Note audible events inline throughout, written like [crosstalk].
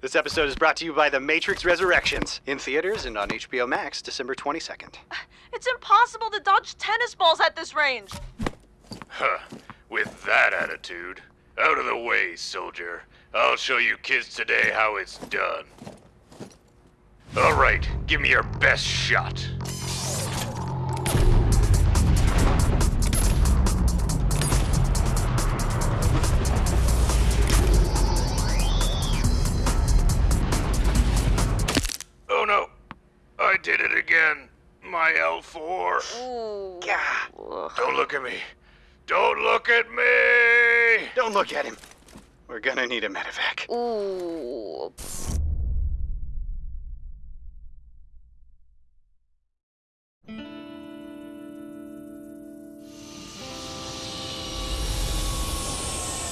This episode is brought to you by The Matrix Resurrections in theaters and on HBO Max December 22nd. [sighs] It's impossible to dodge tennis balls at this range. Huh. With that attitude. Out of the way, soldier. I'll show you kids today how it's done. Alright, give me your best shot. Did it again. My L4. Ooh. Gah. Don't look at me. Don't look at me! Don't look at him. We're gonna need a medevac. Ooh.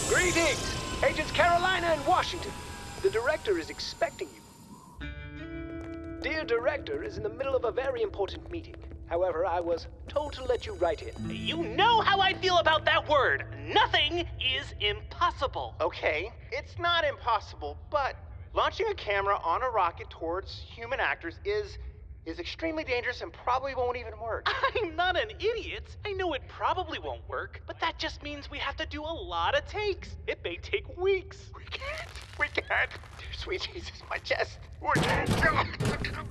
Greetings, Agents Carolina and Washington. The director is expecting you. Dear director is in the middle of a very important meeting. However, I was told to let you write in. You know how I feel about that word. Nothing is impossible. Okay, it's not impossible, but launching a camera on a rocket towards human actors is is extremely dangerous and probably won't even work. [laughs] I'm not an idiot. I know it probably won't work, but that just means we have to do a lot of takes. It may take weeks. We can't. We can't. Dear sweet Jesus, my chest. We can't.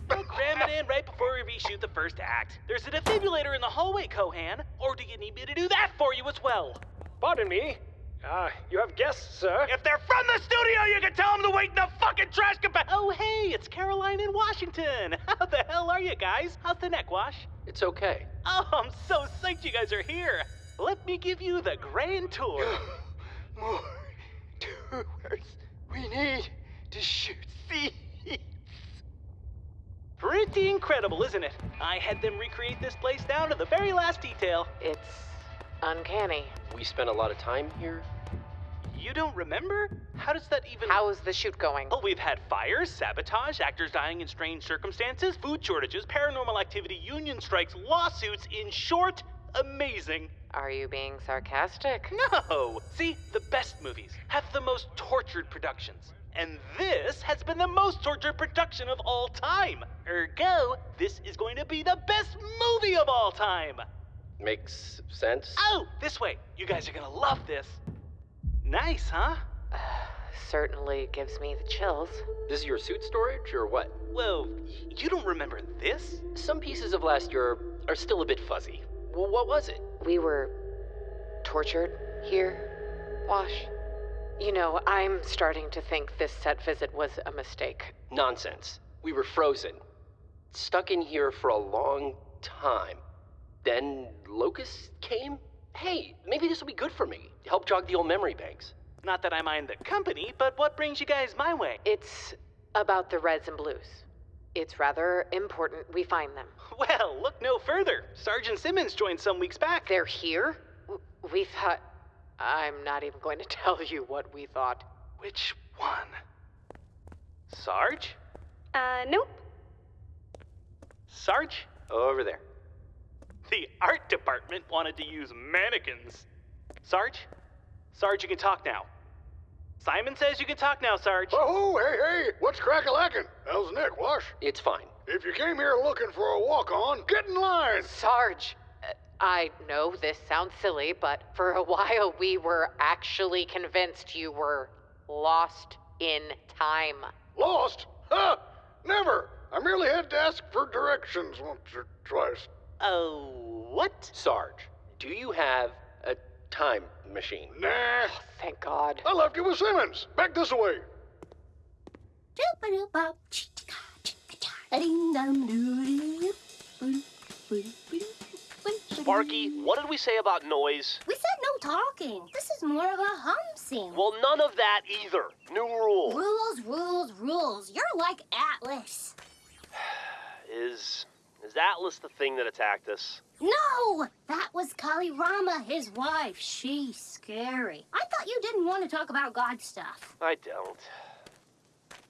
We'll cram it in right before we reshoot the first act. There's a defibrillator in the hallway, Kohan. Or do you need me to do that for you as well? Pardon me. Ah, you have guests, sir. If they're from the studio, you can tell them to wait in the fucking trash compa- Oh, hey, it's Carolina in Washington. [laughs] How the hell are you guys? How's the neck wash? It's okay. Oh, I'm so psyched you guys are here. Let me give you the grand tour. [gasps] More tours. We need to shoot seeds. Pretty incredible, isn't it? I had them recreate this place down to the very last detail. It's uncanny. We spent a lot of time here. You don't remember? How does that even. How is the shoot going? Oh, we've had fires, sabotage, actors dying in strange circumstances, food shortages, paranormal activity, union strikes, lawsuits. In short, amazing. Are you being sarcastic? No! See, the best movies have the most tortured productions. And this has been the most tortured production of all time. Ergo, this is going to be the best movie of all time. Makes sense. Oh, this way. You guys are gonna love this. Nice, huh? [sighs] Certainly gives me the chills. This is your suit storage or what? Well, you don't remember this? Some pieces of last year are still a bit fuzzy. Well, what was it? We were tortured here, Wash. You know, I'm starting to think this set visit was a mistake. Nonsense. We were frozen. Stuck in here for a long time. Then Locus came? Hey, maybe this will be good for me. Help jog the old memory banks. Not that I mind the company, but what brings you guys my way? It's about the reds and blues. It's rather important we find them. [laughs] Well, look no further. Sergeant Simmons joined some weeks back. They're here? We thought. I'm not even going to [laughs] tell you what we thought. Which one? Sarge? Uh, nope. Sarge? Over there. The art department wanted to use mannequins. Sarge? Sarge, you can talk now. Simon says you can talk now, Sarge. Oh, hey, hey, what's crack-a-lackin'? How's Nick, Wash? It's fine. If you came here looking for a walk-on, get in line. Sarge! uh, I know this sounds silly, but for a while we were actually convinced you were lost in time. Lost? Huh? Never. I merely had to ask for directions once or twice. Oh, what? Sarge, do you have a time machine? Nah. Oh, thank God. I left you with Simmons. Back this way. Sparky, what did we say about noise? We said no talking. This is more of a hum scene. Well, none of that either. New rule. rules, rules, rules. You're like Atlas. Is is Atlas the thing that attacked us? No, that was Kali Rama, his wife. She's scary. I thought you didn't want to talk about God stuff. I don't.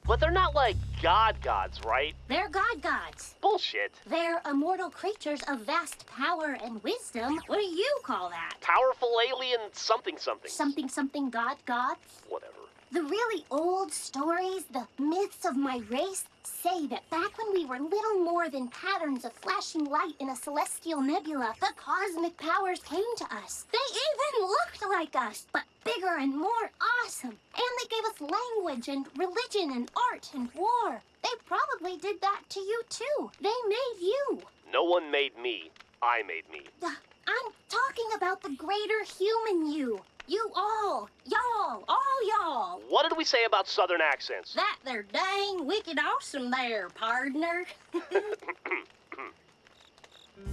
But they're not like god gods, right? They're God gods. Bullshit. They're immortal creatures of vast power and wisdom. What do you call that? Powerful alien something something. Something, something, God gods? Whatever. The really old stories, the myths of my race say that back when we were little more than patterns of flashing light in a celestial nebula, the cosmic powers came to us. They even looked like us, but bigger and more awesome. And they gave us language and religion and art and war. They probably did that to you too. They made you. No one made me. I made me. I'm talking about the greater human you. You all, y'all, all y'all. What did we say about southern accents? That they're dang wicked awesome there, pardner. [laughs]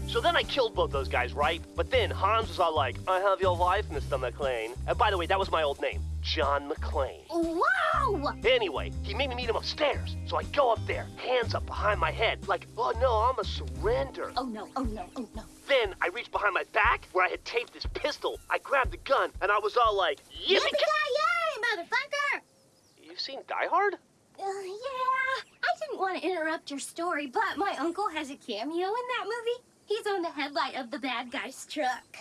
So then I killed both those guys, right? But then Hans was all like, I have your wife, Mr. McLean. And by the way, that was my old name, John McLean. wow! Anyway, he made me meet him upstairs. So I go up there, hands up behind my head, like, oh no, I'm a surrender. Oh no, oh no, oh no. Then I reached behind my back where I had taped this pistol. I grabbed the gun and I was all like, yippee Yippee-ki-yay, motherfucker! You've seen Die Hard? Uh, yeah, I didn't want to interrupt your story, but my uncle has a cameo in that movie. He's on the headlight of the bad guy's truck.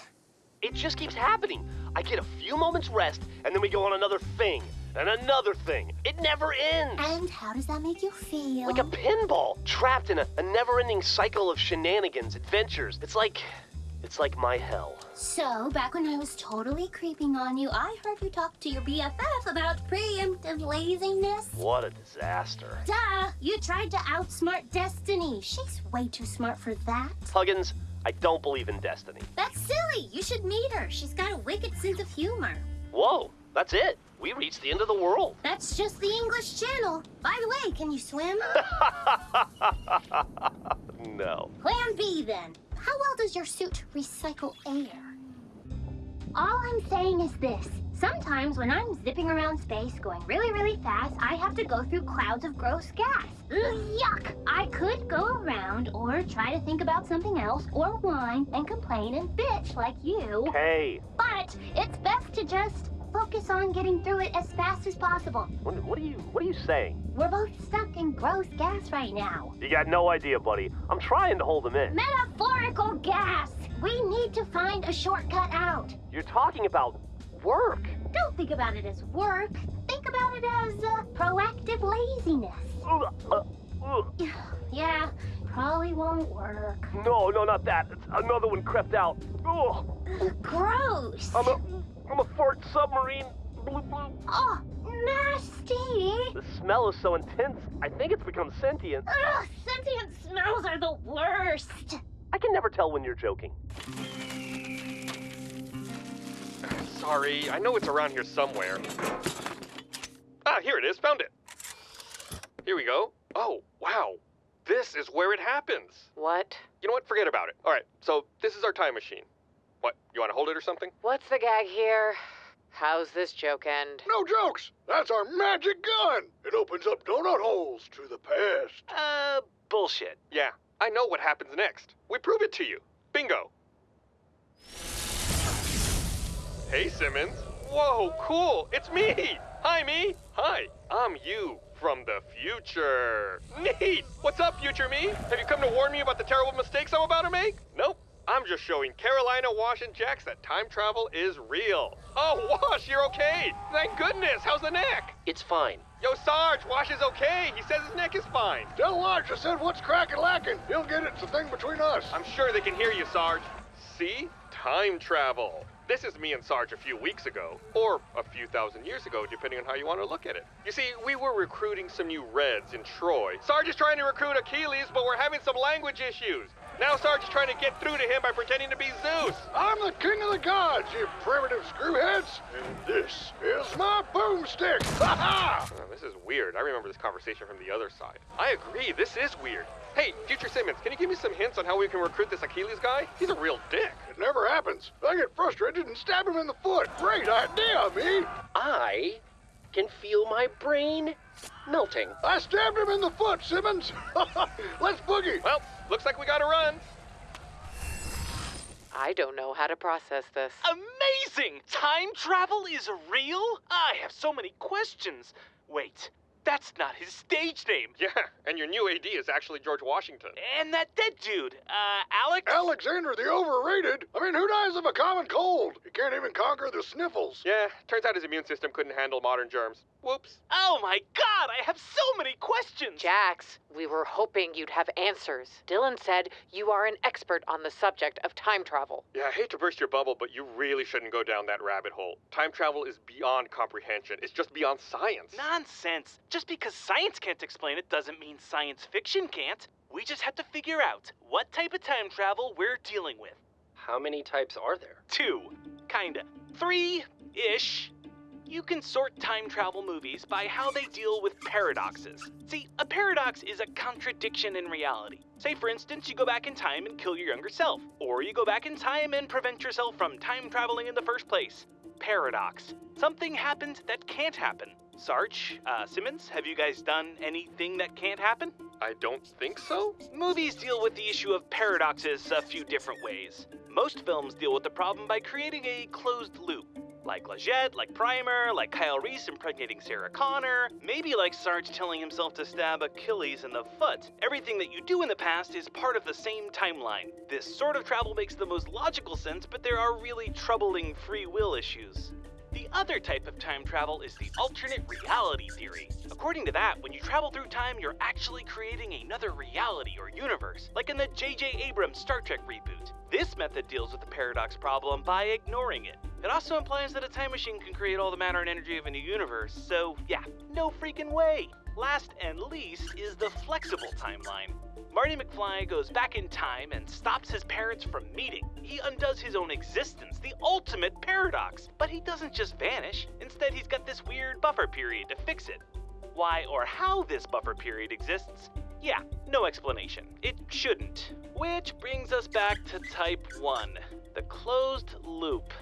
It just keeps happening. I get a few moments rest and then we go on another thing and another thing. It never ends. And how does that make you feel? Like a pinball, trapped in a, a never-ending cycle of shenanigans, adventures. It's like, it's like my hell. So, back when I was totally creeping on you, I heard you talk to your BFF about preemptive laziness. What a disaster. Duh! You tried to outsmart Destiny. She's way too smart for that. Huggins, I don't believe in destiny. That's silly. You should meet her. She's got a wicked sense of humor. Whoa, that's it. We reached the end of the world. That's just the English Channel. By the way, can you swim? [laughs] no. Plan B then. How well does your suit recycle air? All I'm saying is this. Sometimes when I'm zipping around space going really, really fast, I have to go through clouds of gross gas. Ugh, yuck! I could go around or try to think about something else or whine and complain and bitch like you. Hey, But it's best to just focus on getting through it as fast as possible. what, what are you, what are you saying? We're both stuck in gross gas right now. You got no idea, buddy. I'm trying to hold them in. Metaphorical gas! We need to find a shortcut out. You're talking about work. Don't think about it as work. Think about it as uh, proactive laziness. Uh, ugh. [sighs] Yeah, probably won't work. No, no, not that. It's another one crept out. Ugh. Gross. I'm a, I'm a fart submarine. Bloop, bloop. Oh, nasty. The smell is so intense, I think it's become sentient. Ugh, sentient smells are the worst. I can never tell when you're joking. [sighs] Sorry, I know it's around here somewhere. Ah, here it is, found it. Here we go. Oh, wow. This is where it happens. What? You know what? Forget about it. All right, so this is our time machine. What, you want to hold it or something? What's the gag here? How's this joke end? No jokes. That's our magic gun. It opens up donut holes to the past. Uh, bullshit. Yeah, I know what happens next. We prove it to you. Bingo. Hey, Simmons. Whoa, cool. It's me. Hi, me. Hi, I'm you from the future. Neat. What's up, future me? Have you come to warn me about the terrible mistakes I'm about to make? Nope. I'm just showing Carolina, Wash, and Jax that time travel is real. Oh, Wash, you're okay. Thank goodness. How's the neck? It's fine. Yo, Sarge, Wash is okay. He says his neck is fine. Tell Elijah said what's crackin' lackin'! He'll get it. It's a thing between us. I'm sure they can hear you, Sarge. See? Time travel. This is me and Sarge a few weeks ago, or a few thousand years ago, depending on how you want to look at it. You see, we were recruiting some new Reds in Troy. Sarge is trying to recruit Achilles, but we're having some language issues. Now Sarge is trying to get through to him by pretending to be Zeus. I'm the king of the gods, you primitive screwheads. And this is my boomstick. [laughs] Ha ha! This is weird. I remember this conversation from the other side. I agree, this is weird. Hey, Future Simmons, can you give me some hints on how we can recruit this Achilles guy? He's a real dick. It never happens. I get frustrated and stab him in the foot. Great idea, me. I can feel my brain melting. I stabbed him in the foot, Simmons. [laughs] Let's boogie. Well, looks like we gotta run. I don't know how to process this. Amazing! Time travel is real? I have so many questions. Wait, that's not his stage name. Yeah, and your new AD is actually George Washington. And that dead dude, uh, Alex? Alexander the Overrated. I mean, who dies of a common cold? He can't even conquer the sniffles. Yeah, turns out his immune system couldn't handle modern germs. Whoops. Oh my god, I have so many questions! Jax, we were hoping you'd have answers. Dylan said you are an expert on the subject of time travel. Yeah, I hate to burst your bubble, but you really shouldn't go down that rabbit hole. Time travel is beyond comprehension. It's just beyond science. Nonsense. Just because science can't explain it doesn't mean science fiction can't. We just have to figure out what type of time travel we're dealing with. How many types are there? Two. Kinda. Three ish. You can sort time travel movies by how they deal with paradoxes. See, a paradox is a contradiction in reality. Say, for instance, you go back in time and kill your younger self, or you go back in time and prevent yourself from time traveling in the first place. Paradox. Something happens that can't happen. Sarge, uh, Simmons, have you guys done anything that can't happen? I don't think so. Movies deal with the issue of paradoxes a few different ways. Most films deal with the problem by creating a closed loop. Like Leggett, like Primer, like Kyle Reese impregnating Sarah Connor, maybe like Sarge telling himself to stab Achilles in the foot. Everything that you do in the past is part of the same timeline. This sort of travel makes the most logical sense, but there are really troubling free will issues. The other type of time travel is the alternate reality theory. According to that, when you travel through time, you're actually creating another reality or universe, like in the J.J. Abrams Star Trek reboot. This method deals with the paradox problem by ignoring it. It also implies that a time machine can create all the matter and energy of a new universe, so yeah, no freaking way! Last and least is the flexible timeline. Marty McFly goes back in time and stops his parents from meeting. He undoes his own existence, the ultimate paradox. But he doesn't just vanish. Instead, he's got this weird buffer period to fix it. Why or how this buffer period exists, yeah, no explanation. It shouldn't. Which brings us back to type 1 the closed loop.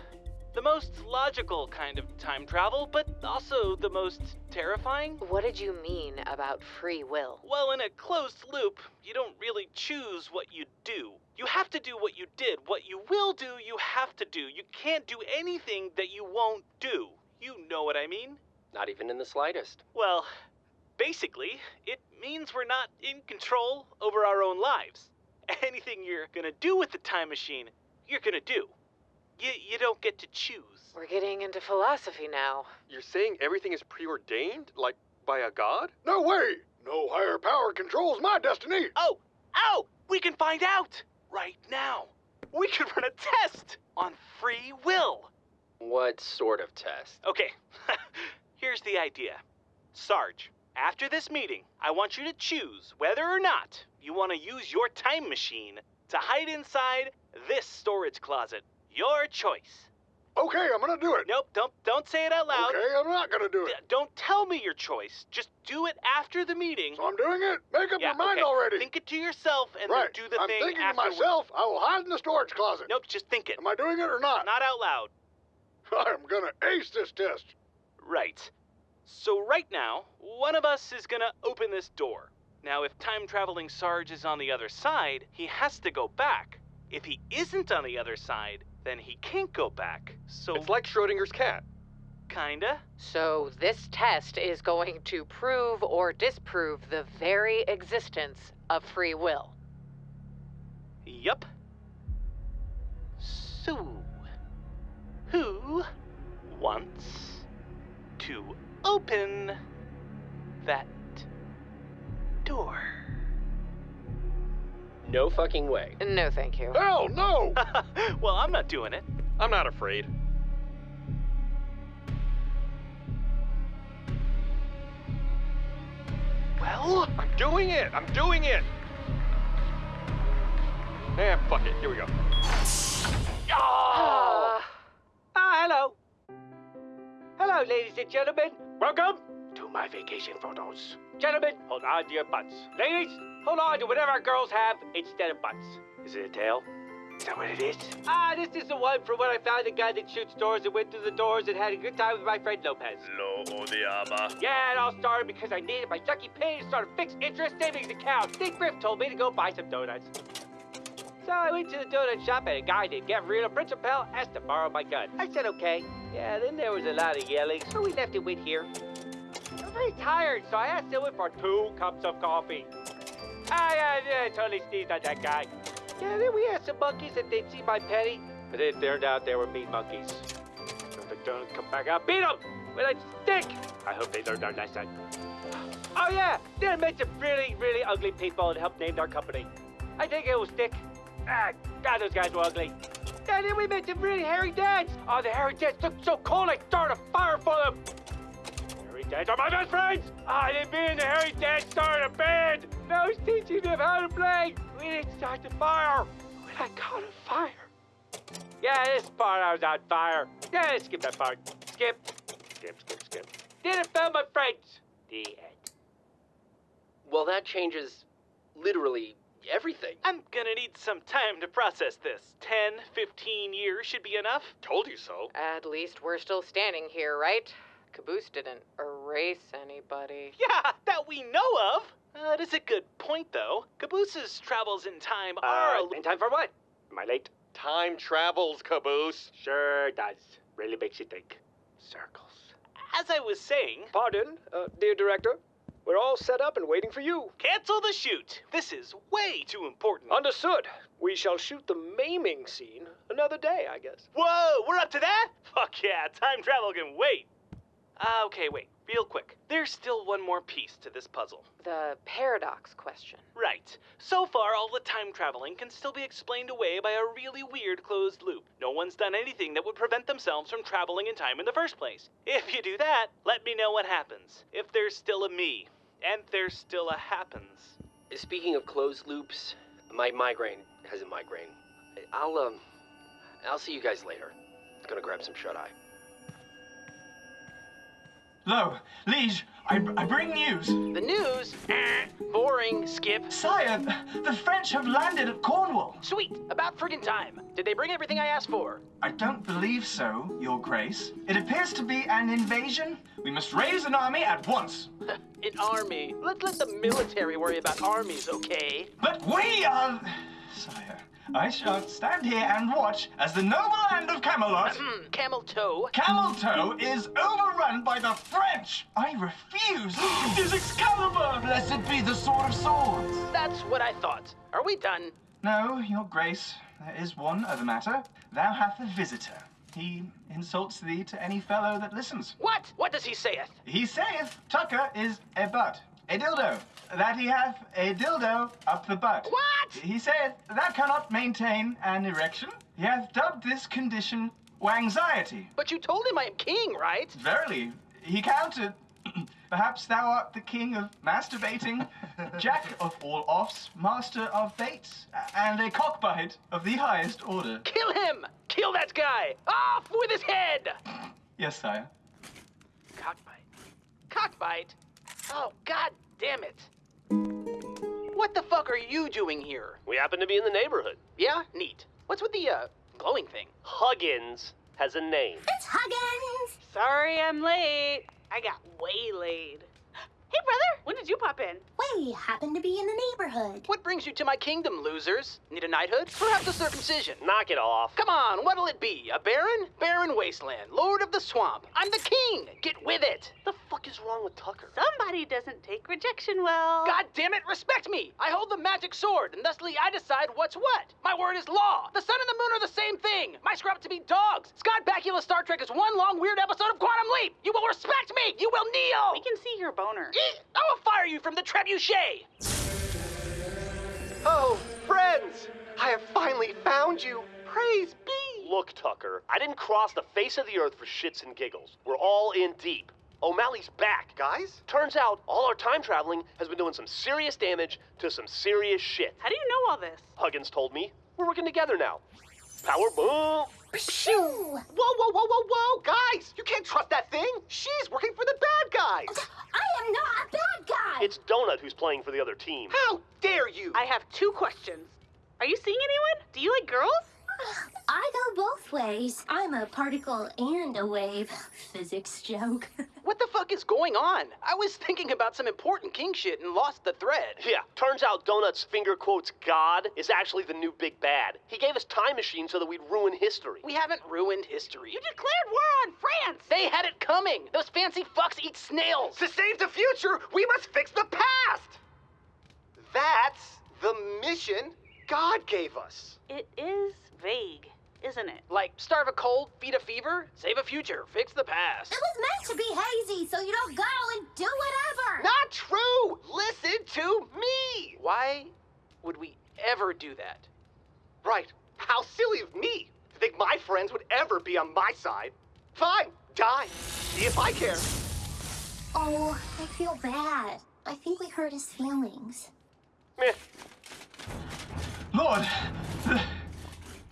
The most logical kind of time travel, but also the most terrifying. What did you mean about free will? Well, in a closed loop, you don't really choose what you do. You have to do what you did. What you will do, you have to do. You can't do anything that you won't do. You know what I mean? Not even in the slightest. Well, basically, it means we're not in control over our own lives. Anything you're gonna do with the time machine, you're gonna do. You, you don't get to choose. We're getting into philosophy now. You're saying everything is preordained? Like by a god? No way! No higher power controls my destiny! Oh, oh, we can find out right now. We could run a test on free will. What sort of test? Okay, [laughs] here's the idea. Sarge, after this meeting, I want you to choose whether or not you want to use your time machine to hide inside this storage closet. Your choice. Okay, I'm gonna do it. Nope, don't don't say it out loud. Okay, I'm not gonna do it. D- don't tell me your choice. Just do it after the meeting. So I'm doing it? Make up Yeah, your mind okay. already. Think it to yourself and right. then do the thing. I'm thing thinking afterward. to myself, I will hide in the storage closet. Nope, just think it. Am I doing it or not? Not out loud. [laughs] I'm gonna ace this test. Right. So right now, one of us is gonna open this door. Now, if time traveling Sarge is on the other side, he has to go back. If he isn't on the other side, then he can't go back. So It's like Schrodinger's cat. kinda. So, this test is going to prove or disprove the very existence of free will. Yup. So, who wants to open that door? No fucking way. No, thank you. Hell no! [laughs] well, I'm not doing it. I'm not afraid. Well, I'm doing it! I'm doing it! Eh, fuck it. Here we go. Ah. Ah, hello. Hello, ladies and gentlemen. Welcome to my vacation photos. Gentlemen, hold on to your butts. Ladies, hold on to whatever our girls have instead of butts. Is it a tail? Is that what it is? Ah, this is the one from when I found a guy that shoots doors and went through the doors and had a good time with my friend Lopez. Lo odiaba. Yeah, it all started because I needed my sucky pay to start a fixed interest savings account. Big Griff told me to go buy some donuts. So I went to the donut shop and a guy named Gavrilo Principal asked to borrow my gun. I said okay. Yeah, then there was a lot of yelling, so we left it with here. I'm very tired, so I asked him for two cups of coffee. Ah, yeah, yeah, I totally sneezed on that guy. Yeah, then we asked some monkeys if they'd see my penny, but it turned out they were mean monkeys. So the donut come back out, beat them with a stick. I hope they learned our lesson. Oh yeah, they made some really, really ugly people and helped name our company. I think it will stick. Ah, God, those guys were ugly. And then we met some really hairy dads. Oh, the hairy dads looked so cool, I started a fire for them. Hairy dads are my best friends. Ah, then me and the hairy dads started a band. And I was teaching them how to play. We didn't start the fire. When I caught a fire. Yeah, this part I was on fire. Yeah, skip that part. Skip. Skip, skip, skip. Didn't film my friends. The end. Well, that changes literally everything. I'm gonna need some time to process this. 10, 15 years should be enough. Told you so. At least we're still standing here, right? Caboose didn't erase anybody. Yeah, that we know of. Uh, that is a good point, though. Caboose's travels in time are a Uh, in time for what? Am I late? Time travels, Caboose. Sure does. Really makes you think. Circles. As I was saying, Pardon, uh, dear director. We're all set up and waiting for you. cancel the shoot. This is way too important. Understood. We shall shoot the maiming scene another day, I guess. Whoa, we're up to that? Fuck yeah, time travel can wait. Uh, okay, wait, real quick. There's still one more piece to this puzzle. The paradox question. Right. So far, all the time traveling can still be explained away by a really weird closed loop. No one's done anything that would prevent themselves from traveling in time in the first place. If you do that, let me know what happens. If there's still a me, and there's still a happens. Speaking of closed loops, my migraine has a migraine. I'll um, I'll see you guys later. Gonna grab some shut eye. Lo, Liege, I, I bring news. The news? [laughs] Boring, Skip. Sire, the French have landed at Cornwall. Sweet, about friggin' time. Did they bring everything I asked for? I don't believe so, Your Grace. It appears to be an invasion. We must raise an army at once. [laughs] An army. Let's let the military worry about armies, okay? But we are. Sire, I shall stand here and watch as the noble land of Camelot. Hmm, Camel toe. Camel Toe is overrun by the French! I refuse! it [gasps] is Excalibur! Blessed be the sword of swords. That's what I thought. Are we done? No, your grace, there is one other matter. Thou hath a visitor. He insults thee to any fellow that listens. What? What does he sayeth? He saith Tucker is a butt, a dildo, that he hath a dildo up the butt. What? He saith that cannot maintain an erection. He hath dubbed this condition anxiety. But you told him I am king, right? Verily, he counted. [clears throat] Perhaps thou art the king of masturbating, [laughs] jack of all offs, master of baits, and a cockbite of the highest order. Kill him! Kill that guy! Off with his head! Yes, sire. Cockbite. Cockbite? Oh, god damn it. What the fuck are you doing here? We happen to be in the neighborhood. Yeah? Neat. What's with the, uh, glowing thing? Huggins has a name. It's Huggins! Sorry I'm late. I got waylaid. Hey, brother, when did you pop in? We happen to be in the neighborhood. What brings you to my kingdom, losers? Need a knighthood? Perhaps a circumcision? Knock it off. Come on, what'll it be? A baron? Baron Wasteland, Lord of the Swamp. I'm the king! Get with it! The fuck is wrong with Tucker? Somebody doesn't take rejection well. God damn it, respect me! I hold the magic sword, and thusly I decide what's what. My word is law. The sun and the moon are the same thing. My scrub to be dogs. Scott Bakula Star Trek is one long weird episode of Quantum Leap. You will respect me. You will kneel. We can see your boner. Eek! I will fire you from the trebuchet. Oh, friends! I have finally found you. Praise be. Look, Tucker, I didn't cross the face of the earth for shits and giggles. We're all in deep. O'Malley's back. Guys? Turns out all our time traveling has been doing some serious damage to some serious shit. How do you know all this? Huggins told me. We're working together now. Power boom! Pshoo! Whoa, whoa, whoa, whoa, whoa! Guys, you can't trust that thing. She's working for the bad guys. I am not a bad guy! It's Donut who's playing for the other team. How dare you? I have two questions. Are you seeing anyone? Do you like girls? I go both ways. I'm a particle and a wave. Physics joke. [laughs] What the fuck is going on? I was thinking about some important king shit and lost the thread. Yeah, turns out Donut's finger quotes God is actually the new big bad. He gave us time machine so that we'd ruin history. We haven't ruined history. You declared war on France! They had it coming. Those fancy fucks eat snails. To save the future, we must fix the past. That's the mission God gave us. It is vague. isn't it? Like starve a cold, feed a fever, save a future, fix the past. It was meant to be hazy, so you don't go and do whatever. Not true! Listen to me! Why would we ever do that? Right. How silly of me to think my friends would ever be on my side. Fine, die. See if I care. Oh, I feel bad. I think we hurt his feelings. Meh. Lord,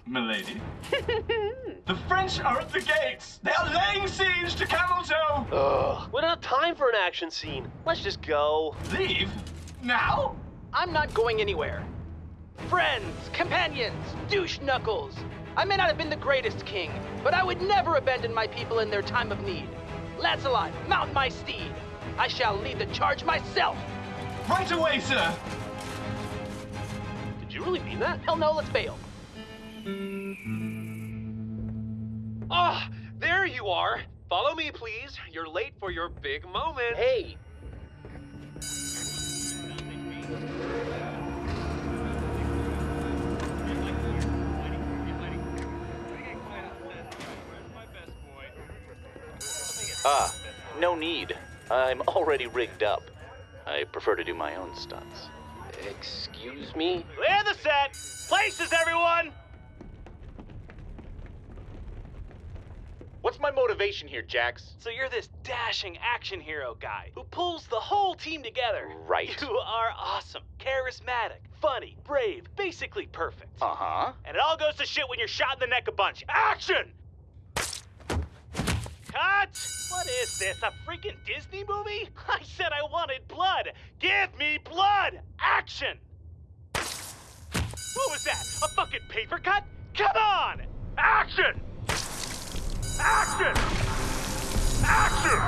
milady, [laughs] the French are at the gates. They are laying siege to Cameltoe. Ugh. We're not time for an action scene. Let's just go. Leave? Now? I'm not going anywhere. Friends, companions, douche knuckles. I may not have been the greatest king, but I would never abandon my people in their time of need. Lancelot, mount my steed. I shall lead the charge myself. Right away, sir. Did you really mean that? Hell no, let's bail. Ah, there you are. Follow me, please. You're late for your big moment. Hey, Ah, no need. I'm already rigged up. I prefer to do my own stunts. excuse me? Clear the set. Places, everyone. What's my motivation here, Jax? So you're this dashing action hero guy who pulls the whole team together. Right. You are awesome, charismatic, funny, brave, basically perfect. Uh huh. And it all goes to shit when you're shot in the neck a bunch. Action! Cut! What is this, a freaking Disney movie? [laughs] I said I wanted blood. Give me blood! Action! What was that? A fucking paper cut? Come on! Action! Action! Action!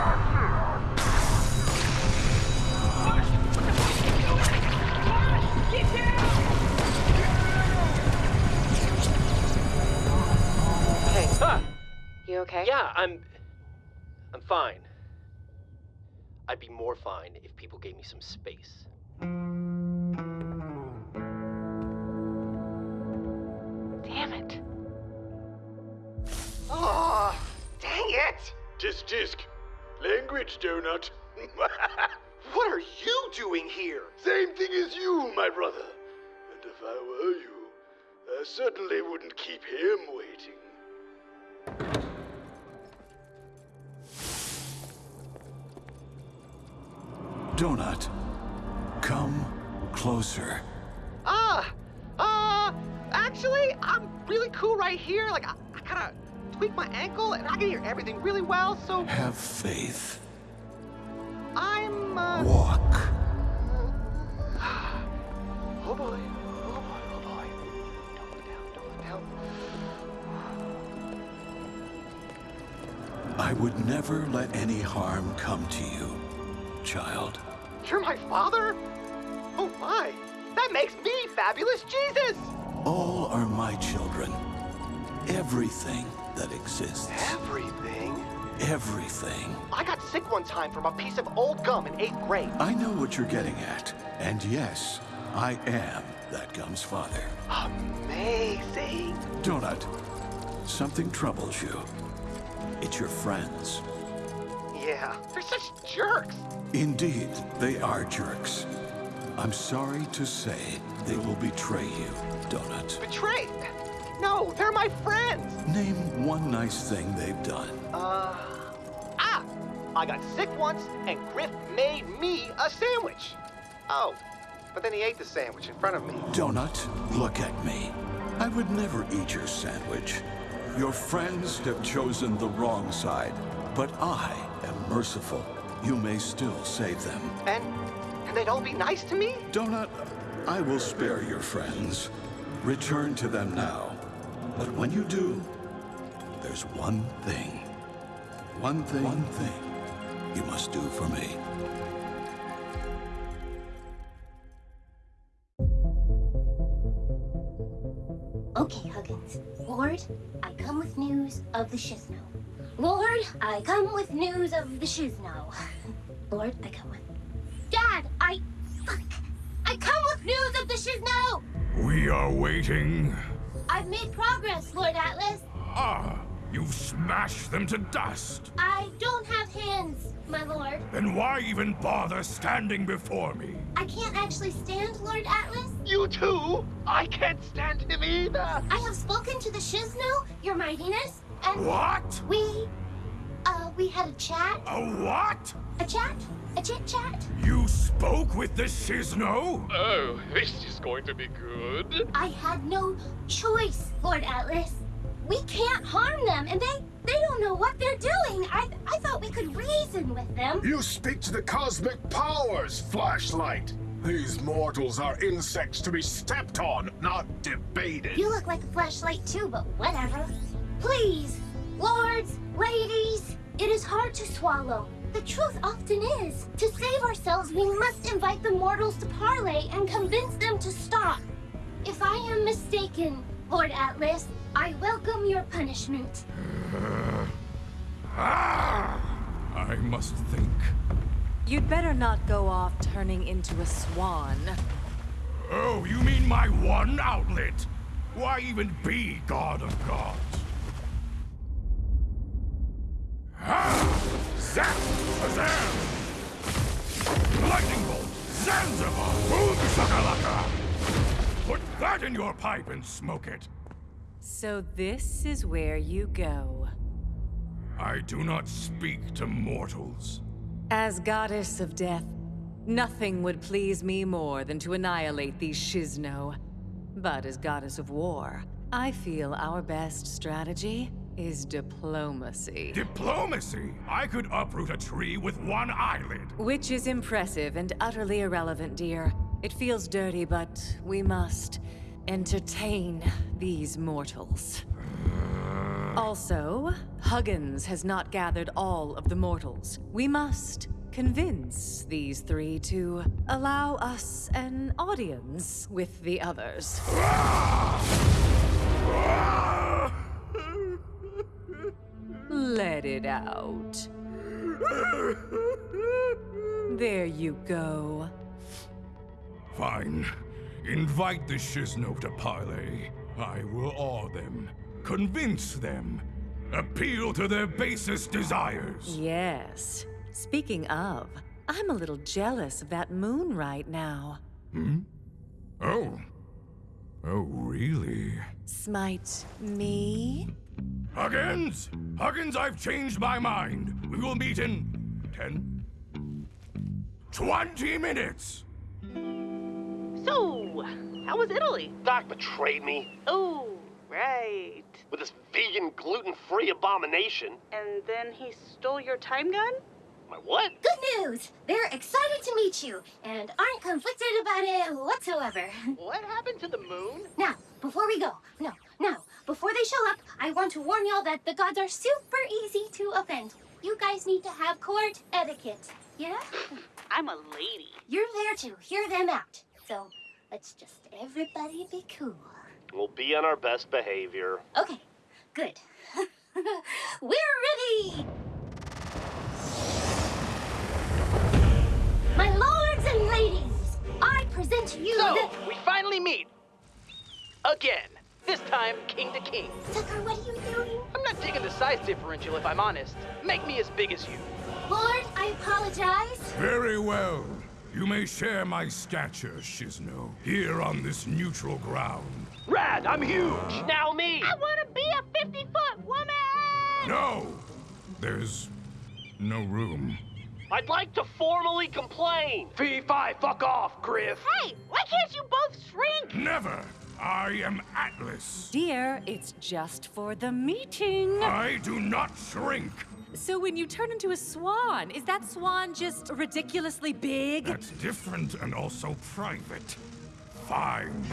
Hey, ah, You okay? yeah, I'm. I'm fine. I'd be more fine if people gave me some space. Damn it. Oh, dang it! Tisk tisk. Language, donut. [laughs] What are you doing here? Same thing as you, my brother. And if I were you, I certainly wouldn't keep him waiting. Donut, come closer. Ah, uh, actually, I'm really cool right here. Like, I, I kind of tweaked my ankle and I can hear everything really well, so Have faith. I'm, uh. Walk. [sighs] Oh boy, oh boy, oh boy. Don't look down, don't look down. I would never let any harm come to you, child. You're my father? Oh my, that makes me fabulous Jesus! All are my children. Everything that exists. Everything? Everything. I got sick one time from a piece of old gum in eighth grade. I know what you're getting at. And yes, I am that gum's father. Amazing. Donut, something troubles you. It's your friends. Yeah, they're such jerks. Indeed, they are jerks. I'm sorry to say they will betray you, Donut. Betrayed? No, they're my friends. Name one nice thing they've done. Uh, ah, I got sick once and Griff made me a sandwich. Oh, but then he ate the sandwich in front of me. Donut, look at me. I would never eat your sandwich. Your friends have chosen the wrong side, but I am merciful. You may still save them. And, and they'd all be nice to me? Donut, I will spare your friends. Return to them now. But when you do, there's one thing. One thing. One thing you must do for me. Okay, Huggins. Lord, I come with news of the Shisno. Lord, I come with news of the Shisno. [laughs] Lord, I come with. Dad, I. Fuck. I come with news of the Shisno! We are waiting. I I've made progress, Lord Atlas. Ah, you've smashed them to dust. I don't have hands, my lord. Then why even bother standing before me? I can't actually stand Lord Atlas. You too? I can't stand him either. I have spoken to the Shisno, your mightiness, and What? we, uh, we had a chat. A what? A chat? A chit chat? You spoke with the Shisno? Oh, this is going to be good. I had no choice, Lord Atlas. We can't harm them, and they they don't know what they're doing. I I thought we could reason with them. You speak to the cosmic powers, Flashlight. These mortals are insects to be stepped on, not debated. You look like a flashlight too, but whatever. Please, lords, ladies, it is hard to swallow. The truth often is. To save ourselves, we must invite the mortals to parley and convince them to stop. If I am mistaken, Lord Atlas, I welcome your punishment. [sighs] Ah! I must think. You'd better not go off turning into a swan. Oh, you mean my one outlet? Why even be God of Gods? Ah! Zap! Shazam! Lightning bolt! Zanzibar! Boom shakalaka! Put that in your pipe and smoke it. So this is where you go. I do not speak to mortals. As goddess of death, nothing would please me more than to annihilate these Shisno. But as goddess of war, I feel our best strategy is diplomacy. Diplomacy? I could uproot a tree with one eyelid. Which is impressive and utterly irrelevant, dear. It feels dirty, but we must entertain these mortals. [sighs] Also, Huggins has not gathered all of the mortals. We must convince these three to allow us an audience with the others. [sighs] [sighs] Let it out. There you go. Fine. Invite the Shisno to parley. I will awe them, convince them, appeal to their basest desires. Yes. Speaking of, I'm a little jealous of that moon right now. Hmm? Oh. Oh, really? Smite me? Huggins! Huggins, I've changed my mind. We will meet in 10, 20 minutes. So, how was Italy? Doc betrayed me Oh, right. with this vegan, gluten-free abomination. And then he stole your time gun? My what? Good news! They're excited to meet you and aren't conflicted about it whatsoever. [laughs] What happened to the moon? Now, before we go, no, now, before they show up, I want to warn y'all that the gods are super easy to offend. You guys need to have court etiquette. Yeah? I'm a lady. You're there to hear them out. So let's just everybody be cool. We'll be on our best behavior. Okay, good. [laughs] We're ready! My lords and ladies, I present to you So, the... we finally meet. Again. This time, king to king. Sucker, what are you doing? I'm not digging the size differential if I'm honest. Make me as big as you. Lord, I apologize. Very well. You may share my stature, Shisno, here on this neutral ground. Rad, I'm huge. Now me. I want to be a 50 foot woman! No! There's no room. I'd like to formally complain. Fee, fi, fuck off, Griff. Hey, why can't you both shrink? Never! I am Atlas. Dear, it's just for the meeting. I do not shrink. So when you turn into a swan, is that swan just ridiculously big? That's different and also private. Fine.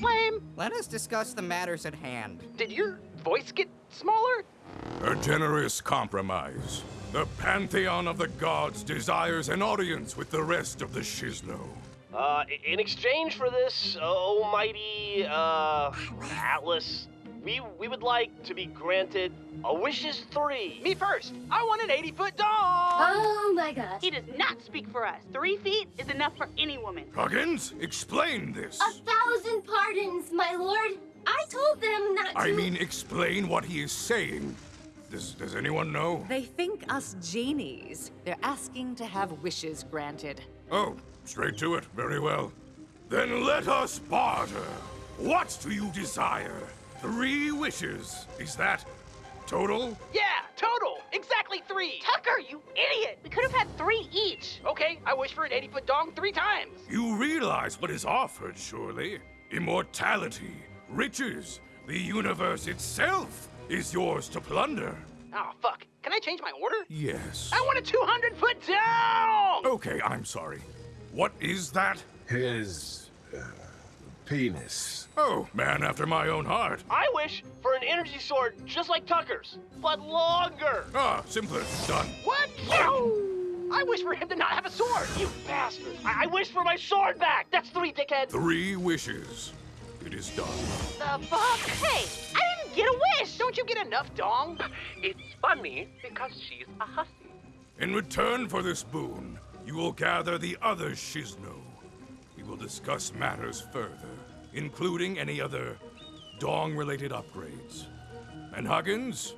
Lame. Let us discuss the matters at hand. Did your voice get smaller? A generous compromise. The pantheon of the gods desires an audience with the rest of the Shisno. Uh, in exchange for this, almighty, uh, Atlas, we, we would like to be granted a wishes three. Me first. I want an 80 foot dog. Oh my gosh. He does not speak for us. Three feet is enough for any woman. Huggins, explain this. A thousand pardons, my lord. I told them not to. I mean, explain what he is saying. Does, does anyone know? They think us genies. They're asking to have wishes granted. Oh, straight to it. Very well. Then let us barter. What do you desire? Three wishes. Is that total? Yeah, total. Exactly three. Tucker, you idiot! We could have had three each. Okay, I wish for an 80 foot dong three times. You realize what is offered, surely? Immortality, riches, the universe itself is yours to plunder. Oh, fuck. Can I change my order? Yes. I want a 200 foot down! Okay, I'm sorry. What is that? His. Uh, penis. Oh, man after my own heart. I wish for an energy sword just like Tucker's, but longer. Ah, simpler. Done. What? I wish for him to not have a sword. You bastard! I, I wish for my sword back. That's three, dickhead. Three wishes. It is done. The fuck? Hey, I didn't get a wish! Don't you get enough dong? [laughs] It's funny because she's a hussy. In return for this boon, you will gather the other Shisno. We will discuss matters further, including any other dong-related upgrades. And Huggins,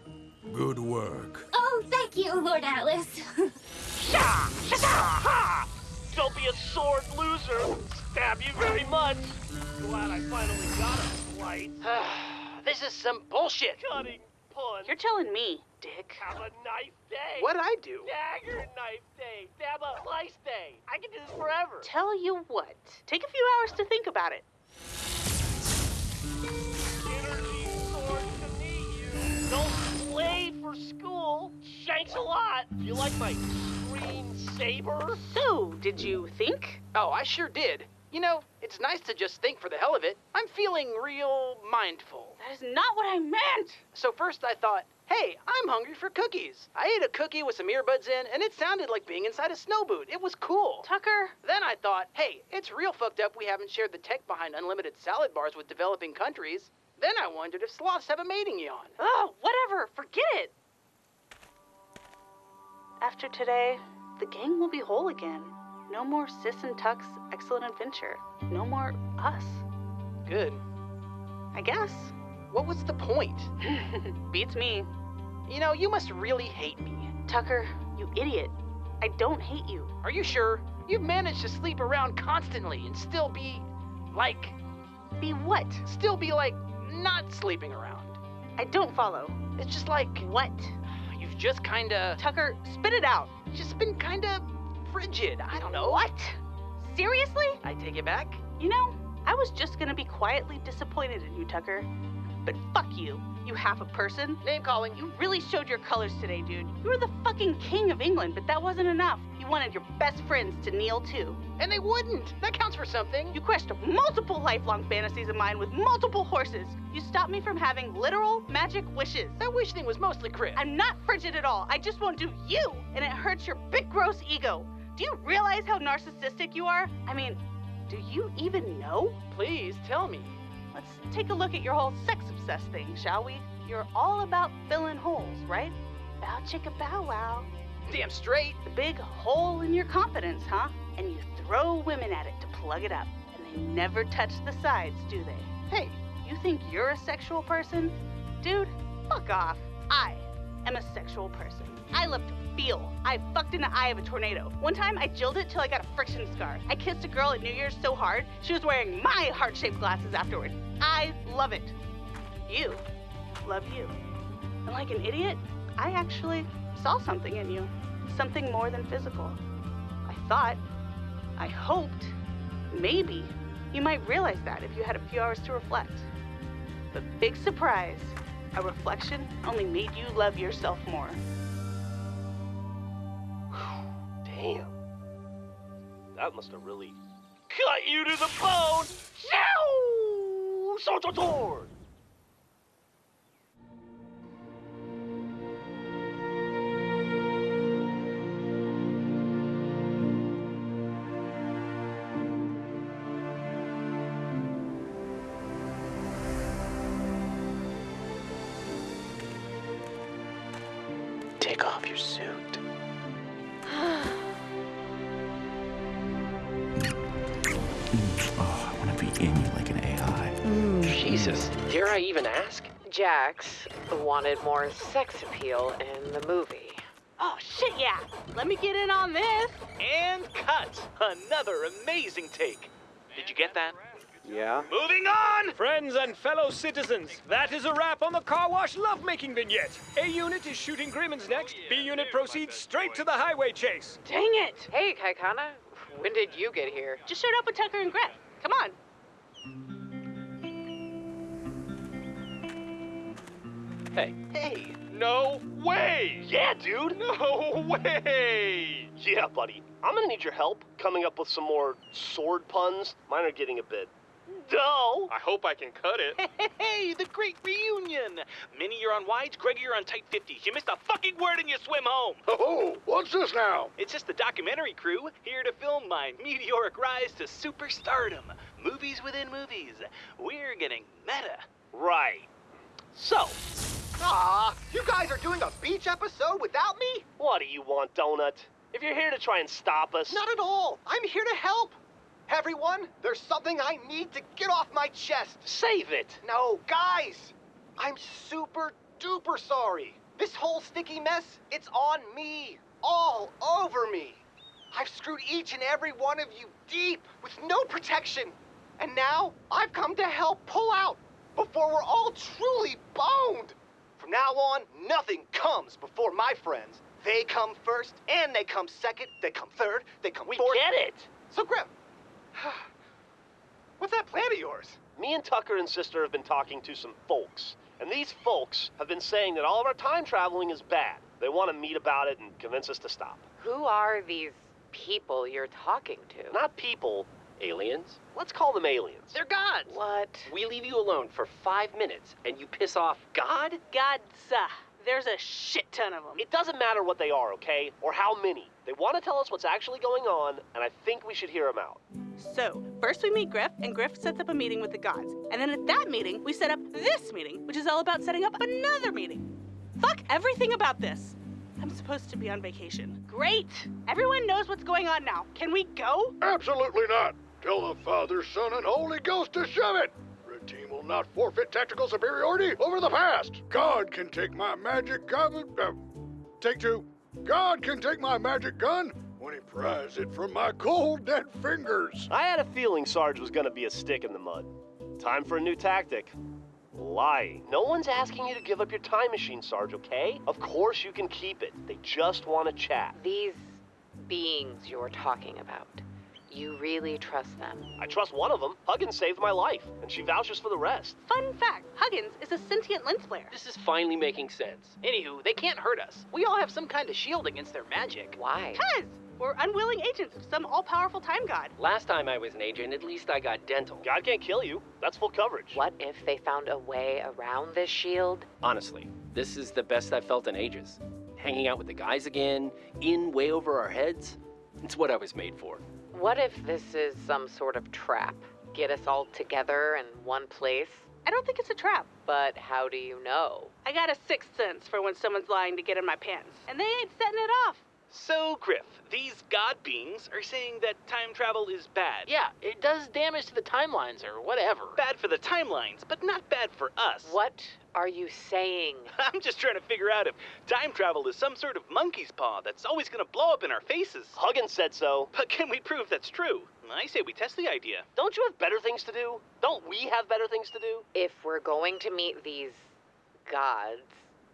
good work. Oh, thank you, Lord Atlas. [laughs] Sha! Sha! Ha! Don't be a sword loser. Stab you very much. Glad I finally got a flight. [sighs] [sighs] this is some bullshit. Cutting punch. You're telling me, Dick. Have a nice day. What'd I do? Dagger knife day. Stab a slice day. I can do this forever. Tell you what. Take a few hours to think about it. Energy sword to meet you. Don't play for school. Shanks a lot. You like my screen saber? So, did you think? Oh, I sure did. You know, it's nice to just think for the hell of it. I'm feeling real mindful. That is not what I meant. So first I thought, hey, I'm hungry for cookies. I ate a cookie with some earbuds in, and it sounded like being inside a snow boot. It was cool. Tucker. Then I thought, hey, it's real fucked up we haven't shared the tech behind unlimited salad bars with developing countries. Then I wondered if sloths have a mating yawn. Oh, whatever. Forget it. After today, the gang will be whole again. No more Sis and Tuck's excellent adventure. No more us. Good. I guess. What was the point? [laughs] Beats me. You know, you must really hate me. Tucker, you idiot. I don't hate you. Are you sure? You've managed to sleep around constantly and still be, like... Be what? Still be, like, not sleeping around. I don't follow. It's just like... What? You've just kinda... Tucker, spit it out. Just been kinda frigid. I don't know. What? Seriously? I take it back. You know, I was just gonna be quietly disappointed in you, Tucker. But fuck you, you half a person. Name calling. You really showed your colors today, dude. You were the fucking king of England, but that wasn't enough. You wanted your best friends to kneel too. And they wouldn't. That counts for something. You crushed multiple lifelong fantasies of mine with multiple horses. You stopped me from having literal magic wishes. That wish thing was mostly crib. I'm not frigid at all. I just won't do you, and it hurts your big gross ego. Do you realize how narcissistic you are? I mean, do you even know? Please tell me. Let's take a look at your whole sex obsessed thing, shall we? You're all about filling holes, right? Bow chicka bow wow. Damn straight. The big hole in your confidence, huh? And you throw women at it to plug it up, and they never touch the sides, do they? Hey, you think you're a sexual person? Dude, fuck off. I am a sexual person. I love to feel. I fucked in the eye of a tornado. One time I jilled it till I got a friction scar. I kissed a girl at New Year's so hard, she was wearing my heart shaped glasses afterward. I love it. You love you. And like an idiot, I actually saw something in you. Something more than physical. I thought, I hoped, maybe you might realize that if you had a few hours to reflect. But big surprise, a reflection only made you love yourself more. Damn. That must have really cut you to the bone. Show! Sototor! Jax wanted more sex appeal in the movie. Oh, shit, yeah. Let me get in on this. And cut! Another amazing take. Did you get that? Yeah. Moving on! Friends and fellow citizens, that is a wrap on the car wash lovemaking vignette. A unit is shooting Grimmins next. B unit proceeds straight to the highway chase. Dang it. Hey, Kaikaina, when did you get here? Just showed up with Tucker and Grif. Come on. Hey. Hey. No way! Yeah, dude. [laughs] No way! Yeah, buddy. I'm gonna need your help coming up with some more sword puns. Mine are getting a bit dull. I hope I can cut it. [laughs] Hey, the great reunion! Minnie, you're on wides, Greggy, you're on tight 50. You missed a fucking word and you swim home. Oh, oh, what's this now? It's just the documentary crew here to film my meteoric rise to superstardom. Movies within movies. We're getting meta. Right. So, Aw, you guys are doing a beach episode without me? what do you want, Donut? If you're here to try and stop us, Not at all. I'm here to help. Everyone, there's something I need to get off my chest. save it. No, guys, I'm super duper sorry. This whole sticky mess, it's on me. All over me. I've screwed each and every one of you deep with no protection. And now I've come to help pull out before we're all truly boned. From now on, nothing comes before my friends. They come first, and they come second, they come third, they come We fourth. get it. So, Grif, [sighs] what's that plan of yours? Me and Tucker and Sister have been talking to some folks, and these folks have been saying that all of our time traveling is bad. They want to meet about it and convince us to stop. Who are these people you're talking to? Not people, Aliens? let's call them aliens. They're gods. What? We leave you alone for five minutes and you piss off God? Gods. uh, There's a shit ton of them. It doesn't matter what they are, okay? Or how many. They want to tell us what's actually going on, and I think we should hear them out. So, first we meet Grif, and Grif sets up a meeting with the gods. And then at that meeting, we set up this meeting, which is all about setting up another meeting. Fuck everything about this. I'm supposed to be on vacation. Great! Everyone knows what's going on now. Can we go? Absolutely not. Tell the Father, Son, and Holy Ghost to shove it. Red team will not forfeit tactical superiority over the past. God can take my magic gun. Uh, take two. God can take my magic gun when he pries it from my cold, dead fingers. I had a feeling Sarge was going to be a stick in the mud. Time for a new tactic. Lying. No one's asking you to give up your time machine, Sarge, okay? Of course you can keep it. They just want to chat. These beings you're talking about. You really trust them? I trust one of them. Huggins saved my life, and she vouches for the rest. Fun fact Huggins is a sentient lens flare. This is finally making sense. Anywho, they can't hurt us. We all have some kind of shield against their magic. Why? Cuz we're unwilling agents of some all powerful time god. Last time I was an agent, at least I got dental. God can't kill you. That's full coverage. What if they found a way around this shield? Honestly, this is the best I've felt in ages. Hanging out with the guys again, in way over our heads. It's what I was made for. What if this is some sort of trap? Get us all together in one place? I don't think it's a trap. But how do you know? I got a sixth sense for when someone's lying to get in my pants. And they ain't setting it off. So, Grif, these god beings are saying that time travel is bad. Yeah, it does damage to the timelines or whatever. Bad for the timelines, but not bad for us. What are you saying? [laughs] I'm just trying to figure out if time travel is some sort of monkey's paw that's always gonna blow up in our faces. Huggins said so. But can we prove that's true? I say we test the idea. Don't you have better things to do? Don't we have better things to do? If we're going to meet these gods,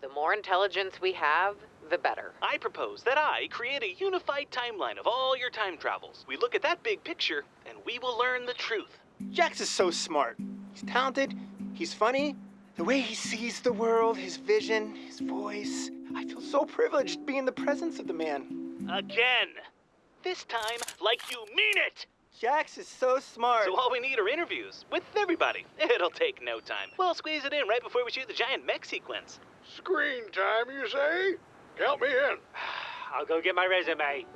the more intelligence we have, the better. I propose that I create a unified timeline of all your time travels. We look at that big picture, and we will learn the truth. Jax is so smart. He's talented, he's funny. The way he sees the world, his vision, his voice. I feel so privileged to be in the presence of the man. Again! This time, like you mean it! Jax is so smart. So all we need are interviews with everybody. [laughs] It'll take no time. We'll squeeze it in right before we shoot the giant mech sequence. Screen time, you say? Count me in. [sighs] I'll go get my resume.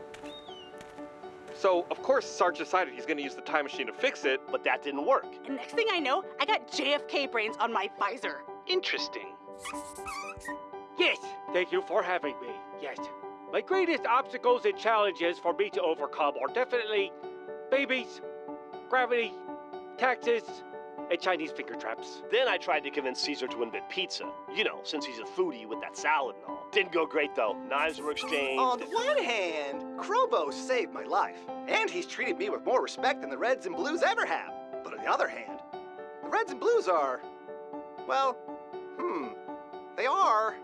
So, of course, Sarge decided he's gonna use the time machine to fix it. But that didn't work. And next thing I know, I got JFK brains on my visor. Interesting. Yes, thank you for having me. Yes. My greatest obstacles and challenges for me to overcome are definitely babies, gravity, taxes, and Chinese finger traps. Then I tried to convince Caesar to invent pizza. You know, since he's a foodie with that salad and all. Didn't go great though. Knives were exchanged. On the one hand, Krobo saved my life, and he's treated me with more respect than the Reds and Blues ever have. But on the other hand, the Reds and Blues are, well, hmm, they are,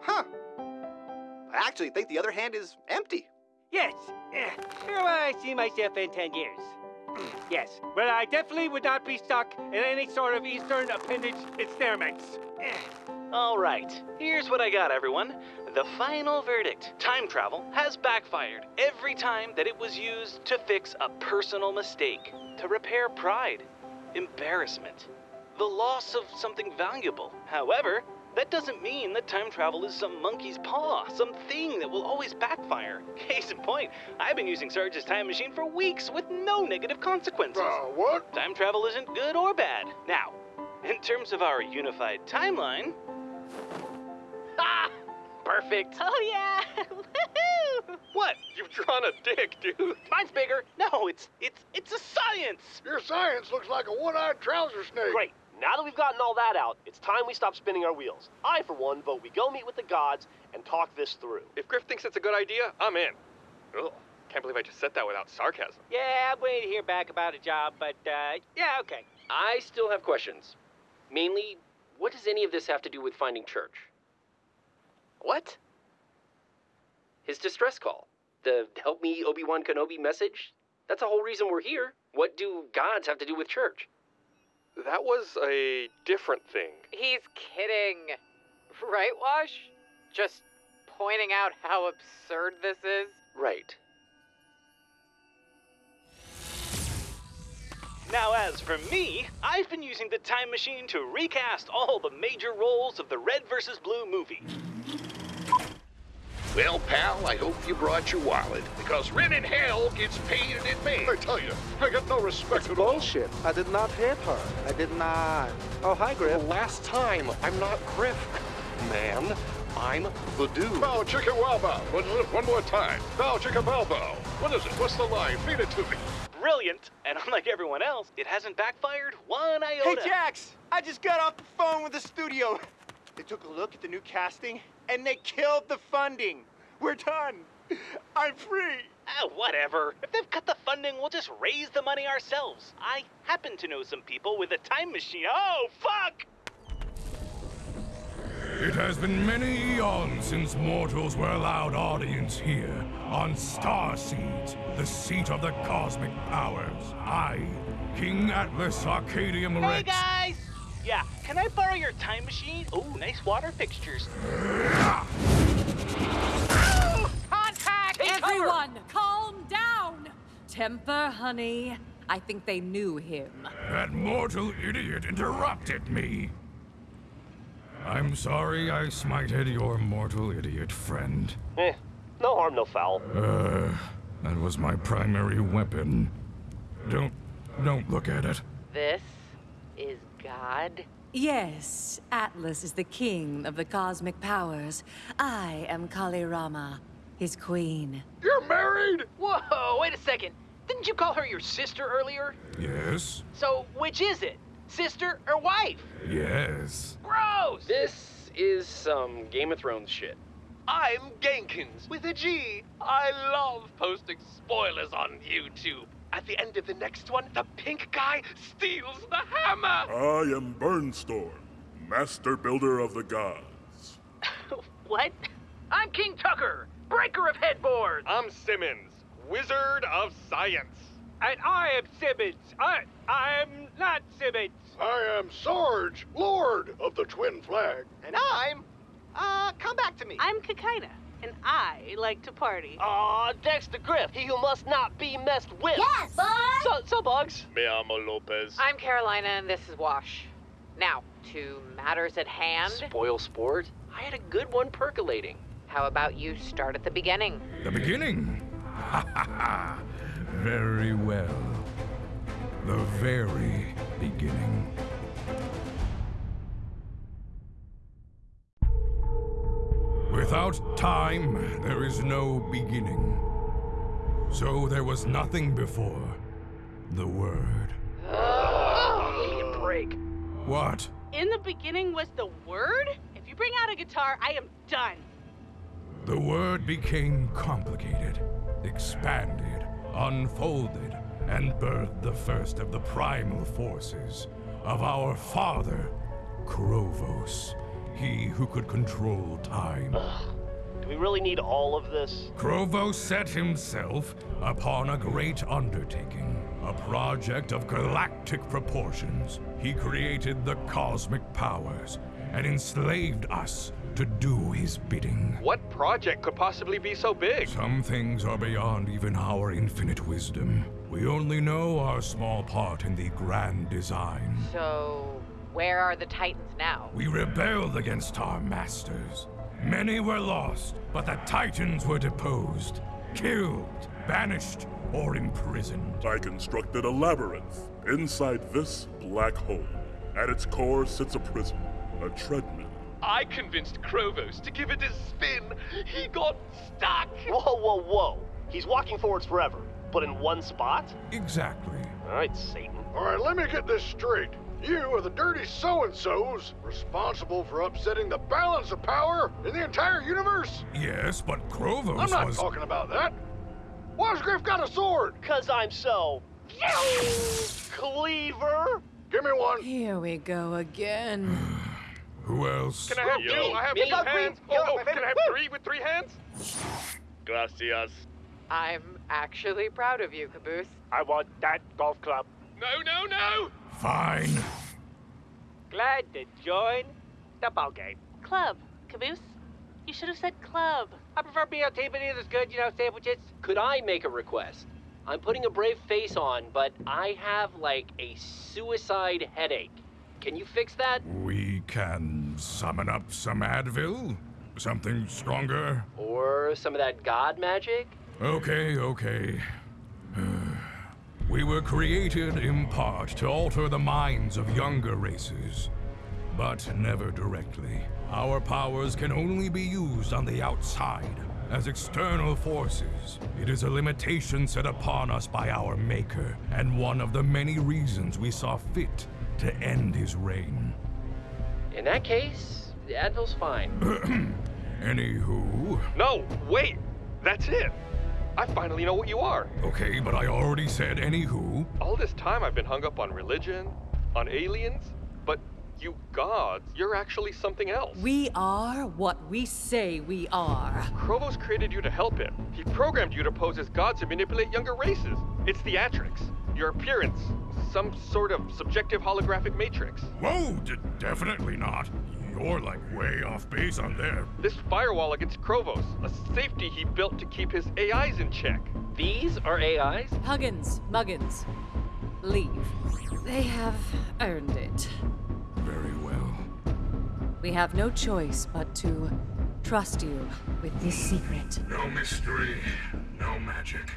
huh. I actually think the other hand is empty. Yes. eh, Where I see myself in 10 years? [clears throat] yes. Well, I definitely would not be stuck in any sort of Eastern appendage experiments. Eh. All right, here's what I got, everyone. The final verdict time travel has backfired every time that it was used to fix a personal mistake, to repair pride, embarrassment, the loss of something valuable. However, that doesn't mean that time travel is some monkey's paw, some thing that will always backfire. [laughs] Case in point, I've been using Sarge's time machine for weeks with no negative consequences. Uh, what? Time travel isn't good or bad. Now, in terms of our unified timeline. [laughs] Ah! Perfect. Oh, yeah. [laughs] Woohoo! What? You've drawn a dick, dude. Mine's bigger. No, it's it's it's a science. Your science looks like a one-eyed trouser snake. Great. Now that we've gotten all that out, it's time we stop spinning our wheels. I, for one, vote we go meet with the gods and talk this through. If Grif thinks it's a good idea, I'm in. Ugh, can't believe I just said that without sarcasm. Yeah, I'm waiting to hear back about a job, but, uh, yeah, okay. I still have questions. Mainly, what does any of this have to do with finding Church? What? His distress call. The help me Obi-Wan Kenobi message? That's the whole reason we're here. What do gods have to do with Church? That was a different thing. He's kidding. Right, Wash? Just pointing out how absurd this is? Right. Now, as for me, I've been using the time machine to recast all the major roles of the Red vs. Blue movie. Well, pal, I hope you brought your wallet, because rent in hell gets paid in advance. I tell you, I got no respect at all. Bullshit. I did not hit her. I did not. Oh, hi, Grif. Last time, I'm not Grif, man. I'm the dude. Oh, bow chicka wow bow. One, one more time. Oh, bow chicka bow bow. What is it? What's the line? Feed it to me. Brilliant, and unlike everyone else, it hasn't backfired one iota. Hey, iota. Jax! I just got off the phone with the studio. They took a look at the new casting, and they killed the funding. We're done. I'm free. Ah, whatever. If they've cut the funding, we'll just raise the money ourselves. I happen to know some people with a time machine. Oh, fuck! It has been many eons since mortals were allowed audience here, on Star Seeds, the seat of the cosmic powers. I, King Atlas Arcadium Hey, guys! Yeah, can I borrow your time machine? Oh, nice water fixtures. Contact! Everyone, calm down. Temper, honey. I think they knew him. That mortal idiot interrupted me. I'm sorry I smited your mortal idiot friend. Eh, no harm, no foul. Uh, that was my primary weapon. Don't, don't look at it. This is God? Yes, Atlas is the king of the cosmic powers. I am Kali Rama, his queen. You're married? Whoa, wait a second. Didn't you call her your sister earlier? Yes, So, which is it? Sister or wife? yes. Gross! This is some Game of Thrones shit. I'm Gankins with a G. I love posting spoilers on YouTube. At the end of the next one, the pink guy steals the hammer. I am Burnstorm, master builder of the gods. [laughs] What? I'm King Tucker, breaker of headboards. I'm Simmons, wizard of science. And I am Simmons. I, I'm not Simmons. I am Sarge, Lord of the Twin Flag. And I'm, uh, come back to me. I'm Kaikaina, and I like to party. Aw, Dexter Grif, he who must not be messed with. Yes, boy! So, so Bugs. Me amo Lopez. I'm Carolina, and this is Wash. Now, to matters at hand. Spoil sport? I had a good one percolating. How about you start at the beginning? The beginning? Ha ha ha! Very well. The very beginning. Without time, there is no beginning. So there was nothing before the Word. break. What? In the beginning was the word? If you bring out a guitar, I am done. The word became complicated, expanded, unfolded, and birthed the first of the primal forces of our father, Chrovos, he who could control time. Do we really need all of this? Chrovos set himself upon a great undertaking, a project of galactic proportions. He created the cosmic powers and enslaved us to do his bidding. What project could possibly be so big? Some things are beyond even our infinite wisdom. We only know our small part in the grand design. So, where are the Titans now? We rebelled against our masters. Many were lost, but the Titans were deposed, killed, banished, or imprisoned. I constructed a labyrinth inside this black hole. At its core sits a prison, a treadmill. I convinced Chrovos to give it a spin. He got stuck. Whoa, whoa, whoa. He's walking forwards forever, but in one spot? Exactly. All right, Satan. All right, let me get this straight. You are the dirty so-and-sos responsible for upsetting the balance of power in the entire universe? Yes, but Chrovos I'm not was. talking about that. Why's Grif got a sword? Cause I'm so... Cleaver! Give me one. Here we go again. [sighs] Who else? Can I have Yo. two? I have Me. two Yo, hands. Yo, Oh, oh, can I have three with three hands? Gracias. I'm actually proud of you, Caboose. I want that golf club. No, no, no! Fine. Glad to join the ball game. Club. Caboose? You should have said club. I prefer BLT, but either's good, you know, sandwiches. Could I make a request? I'm putting a brave face on, but I have like a suicide headache. Can you fix that? We can summon up some Advil? Something stronger? Or some of that god magic? Okay, okay. We were created in part to alter the minds of younger races, but never directly. Our powers can only be used on the outside, as external forces. It is a limitation set upon us by our Maker, and one of the many reasons we saw fit to end his reign. In that case, the Advil's fine. [clears throat] Anywho. No, wait! That's it! I finally know what you are. Okay, but I already said anywho. All this time I've been hung up on religion, on aliens, but you gods, you're actually something else. We are what we say we are. Chrovos created you to help him. He programmed you to pose as gods to manipulate younger races. It's theatrics. Your appearance. Some sort of subjective holographic matrix. Whoa, d- definitely not. You're like way off base on there. This firewall against Chrovos, a safety he built to keep his AIs in check. These are AIs? Huggins, Muggins, leave. They have earned it. Very well. We have no choice but to trust you with this secret. No mystery, no magic.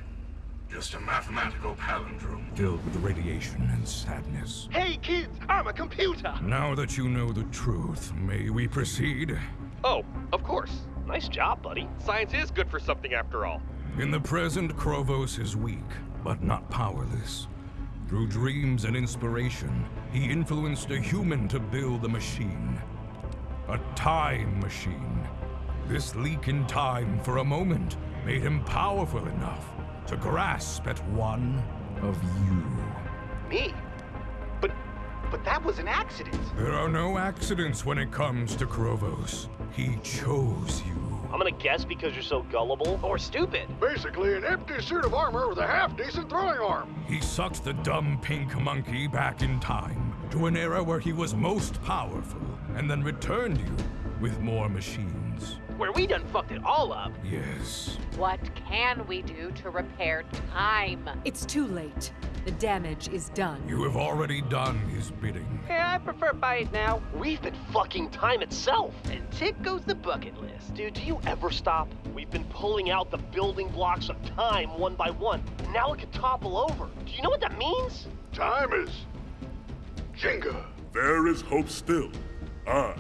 Just a mathematical palindrome filled with radiation and sadness. Hey kids, I'm a computer. Now that you know the truth, may we proceed? Oh, of course. Nice job, buddy. Science is good for something after all. In the present, Chrovos is weak, but not powerless. Through dreams and inspiration, he influenced a human to build a machine. A time machine. This leak in time for a moment made him powerful enough to grasp at one of you. Me? But, but that was an accident. There are no accidents when it comes to Chrovos. He chose you. I'm gonna guess because you're so gullible. Or stupid. Basically, an empty suit of armor with a half-decent throwing arm. He sucked the dumb pink monkey back in time to an era where he was most powerful, and then returned you with more machines. Where we done fucked it all up. Yes. What can we do to repair time? It's too late. The damage is done. You have already done his bidding. Yeah, I prefer buy it now. We've been fucking time itself. And tick goes the bucket list. Dude, do you ever stop? We've been pulling out the building blocks of time one by one. Now it could topple over. Do you know what that means? Time is Jenga. There is hope still. I,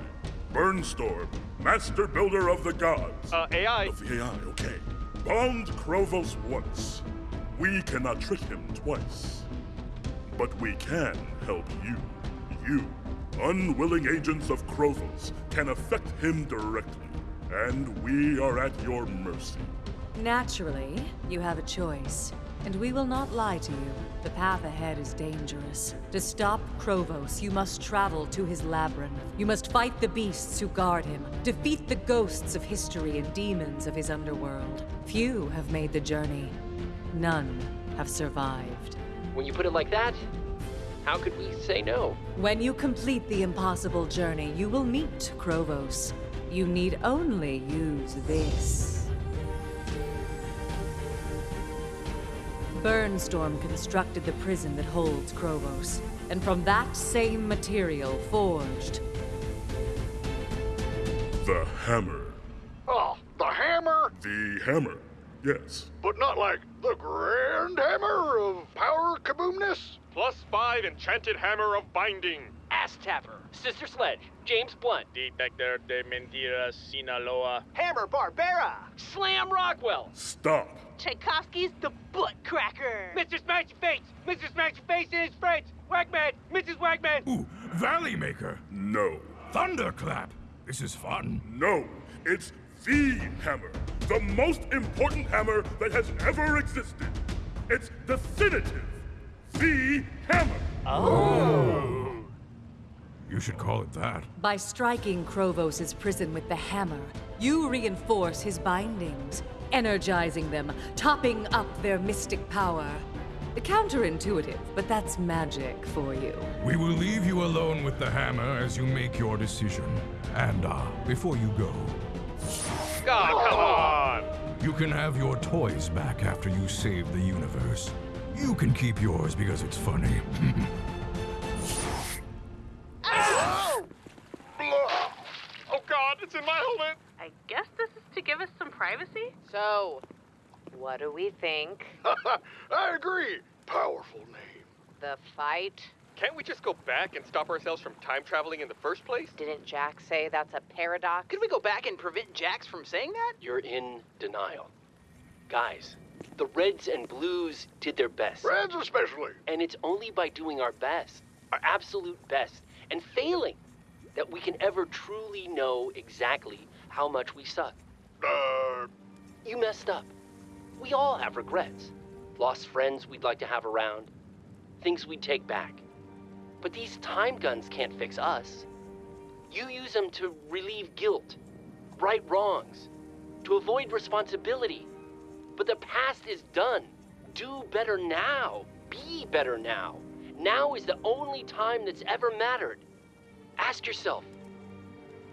Burnstorm, Master Builder of the Gods. Uh, AI. Of the AI, okay. Bound Chrovos once. We cannot trick him twice. But we can help you. you, unwilling agents of Chrovos, can affect him directly, and we are at your mercy. Naturally, you have a choice. And we will not lie to you. The path ahead is dangerous. To stop Chrovos, you must travel to his labyrinth. You must fight the beasts who guard him, defeat the ghosts of history and demons of his underworld. Few have made the journey. None have survived. When you put it like that, how could we say no? When you complete the impossible journey, you will meet Chrovos. You need only use this. Burnstorm constructed the prison that holds Chrovos, and from that same material forged The hammer. Oh, the hammer? The hammer. Yes. But not like the grand hammer of power kaboomness? Plus five enchanted hammer of binding. Ass Tapper, Sister Sledge, James Blunt, Detector de Mentiras, Sinaloa. Hammer Barbera! Slam Rockwell. Stop. Tchaikovsky's the butt cracker. Mr. Smashy Face! Mr. Smashy Face and his friends! Wagman! Mrs. Wagman! Ooh, Valley Maker. No. Thunderclap. This is fun. No. It's the hammer. The most important hammer that has ever existed. It's definitive. The hammer. Oh. You should call it that. By striking Chrovos' prison with the hammer, you reinforce his bindings, energizing them, topping up their mystic power. Counterintuitive, but that's magic for you. We will leave you alone with the hammer as you make your decision. And, uh, before you go, God, come on! you can have your toys back after you save the universe. You can keep yours because it's funny. [laughs] what do we think? [laughs] I agree. Powerful name. The fight? Can't we just go back and stop ourselves from time traveling in the first place? Didn't Jax say that's a paradox? Could we go back and prevent Jax from saying that? You're in denial. Guys, the Reds and Blues did their best. Reds especially. And it's only by doing our best, our absolute best, and failing that we can ever truly know exactly how much we suck. Uh, You messed up. We all have regrets. Lost friends we'd like to have around, things we'd take back. But these time guns can't fix us. You use them to relieve guilt, right wrongs, to avoid responsibility. But the past is done. Do better now. Be better now. Now is the only time that's ever mattered. Ask yourself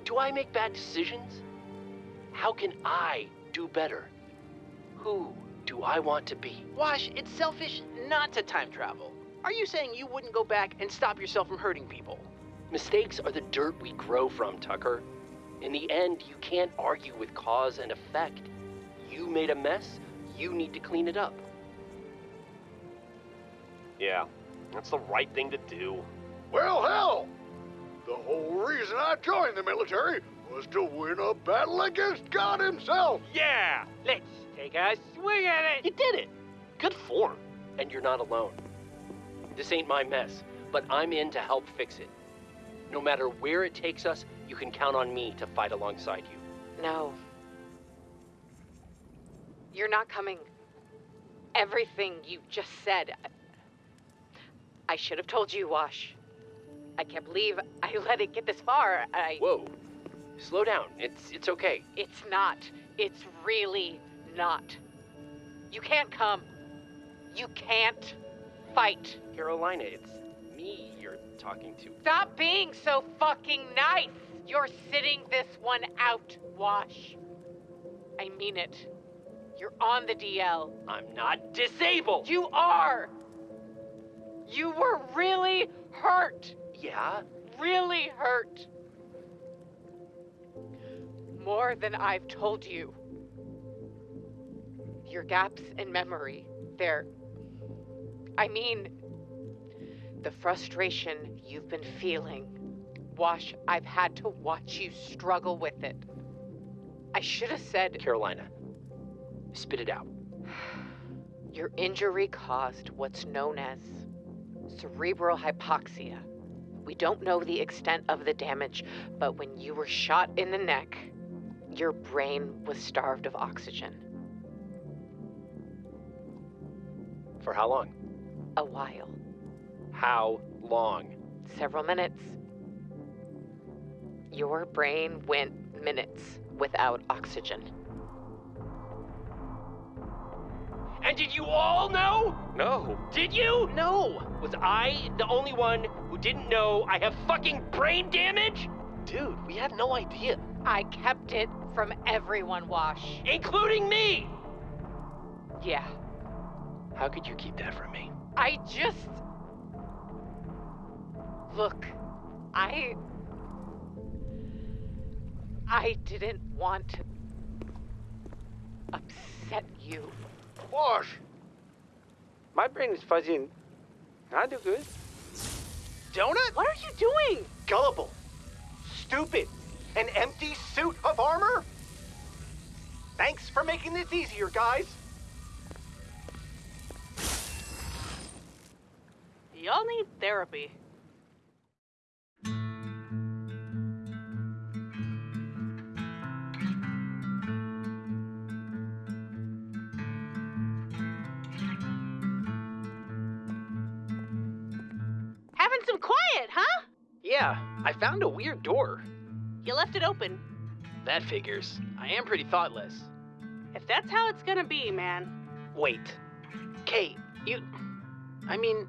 Do I make bad decisions? How can I do better? Who do I want to be? Wash, it's selfish not to time travel. Are you saying you wouldn't go back and stop yourself from hurting people? Mistakes are the dirt we grow from, Tucker. In the end, you can't argue with cause and effect. You made a mess, you need to clean it up. Yeah, that's the right thing to do. well, hell. The whole reason I joined the military was to win a battle against God himself. Yeah! Let's take a swing at it! You did it! Good form. And you're not alone. This ain't my mess, but I'm in to help fix it. No matter where it takes us, you can count on me to fight alongside you. No. You're not coming. Everything you just said. I, I should have told you, Wash. I can't believe I [laughs] let it get this far. I. Whoa. Slow down. It's it's okay. It's not. It's really not. You can't come. You can't fight. Carolina, it's me you're talking to. Stop being so fucking nice. You're sitting this one out, Wash. I mean it. You're on the DL. I'm not disabled. You are. You were really hurt. Yeah? Really hurt. More than I've told you. Your gaps in memory, they're. I mean, the frustration you've been feeling. Wash, I've had to watch you struggle with it. I should have said. Carolina, spit it out. [sighs] Your injury caused what's known as cerebral hypoxia, We don't know the extent of the damage, but when you were shot in the neck, your brain was starved of oxygen. For how long? A while. How long? Several minutes. Your brain went minutes without oxygen. And did you all know? No. Did you? No. Was I the only one who didn't know I have fucking brain damage? Dude, we had no idea. I kept it from everyone, Wash. Including me! Yeah. How could you keep that from me? I just. Look, I. I didn't want to upset you. Wash! My brain is fuzzy and I do good. Donut? What are you doing? Gullible. Stupid. An empty suit of armor? Thanks for making this easier, guys. Y'all need therapy. Having some quiet, huh? Yeah, I found a weird door. You left it open. That figures. I am pretty thoughtless. If that's how it's gonna be, man. Wait. Kate, you. I mean,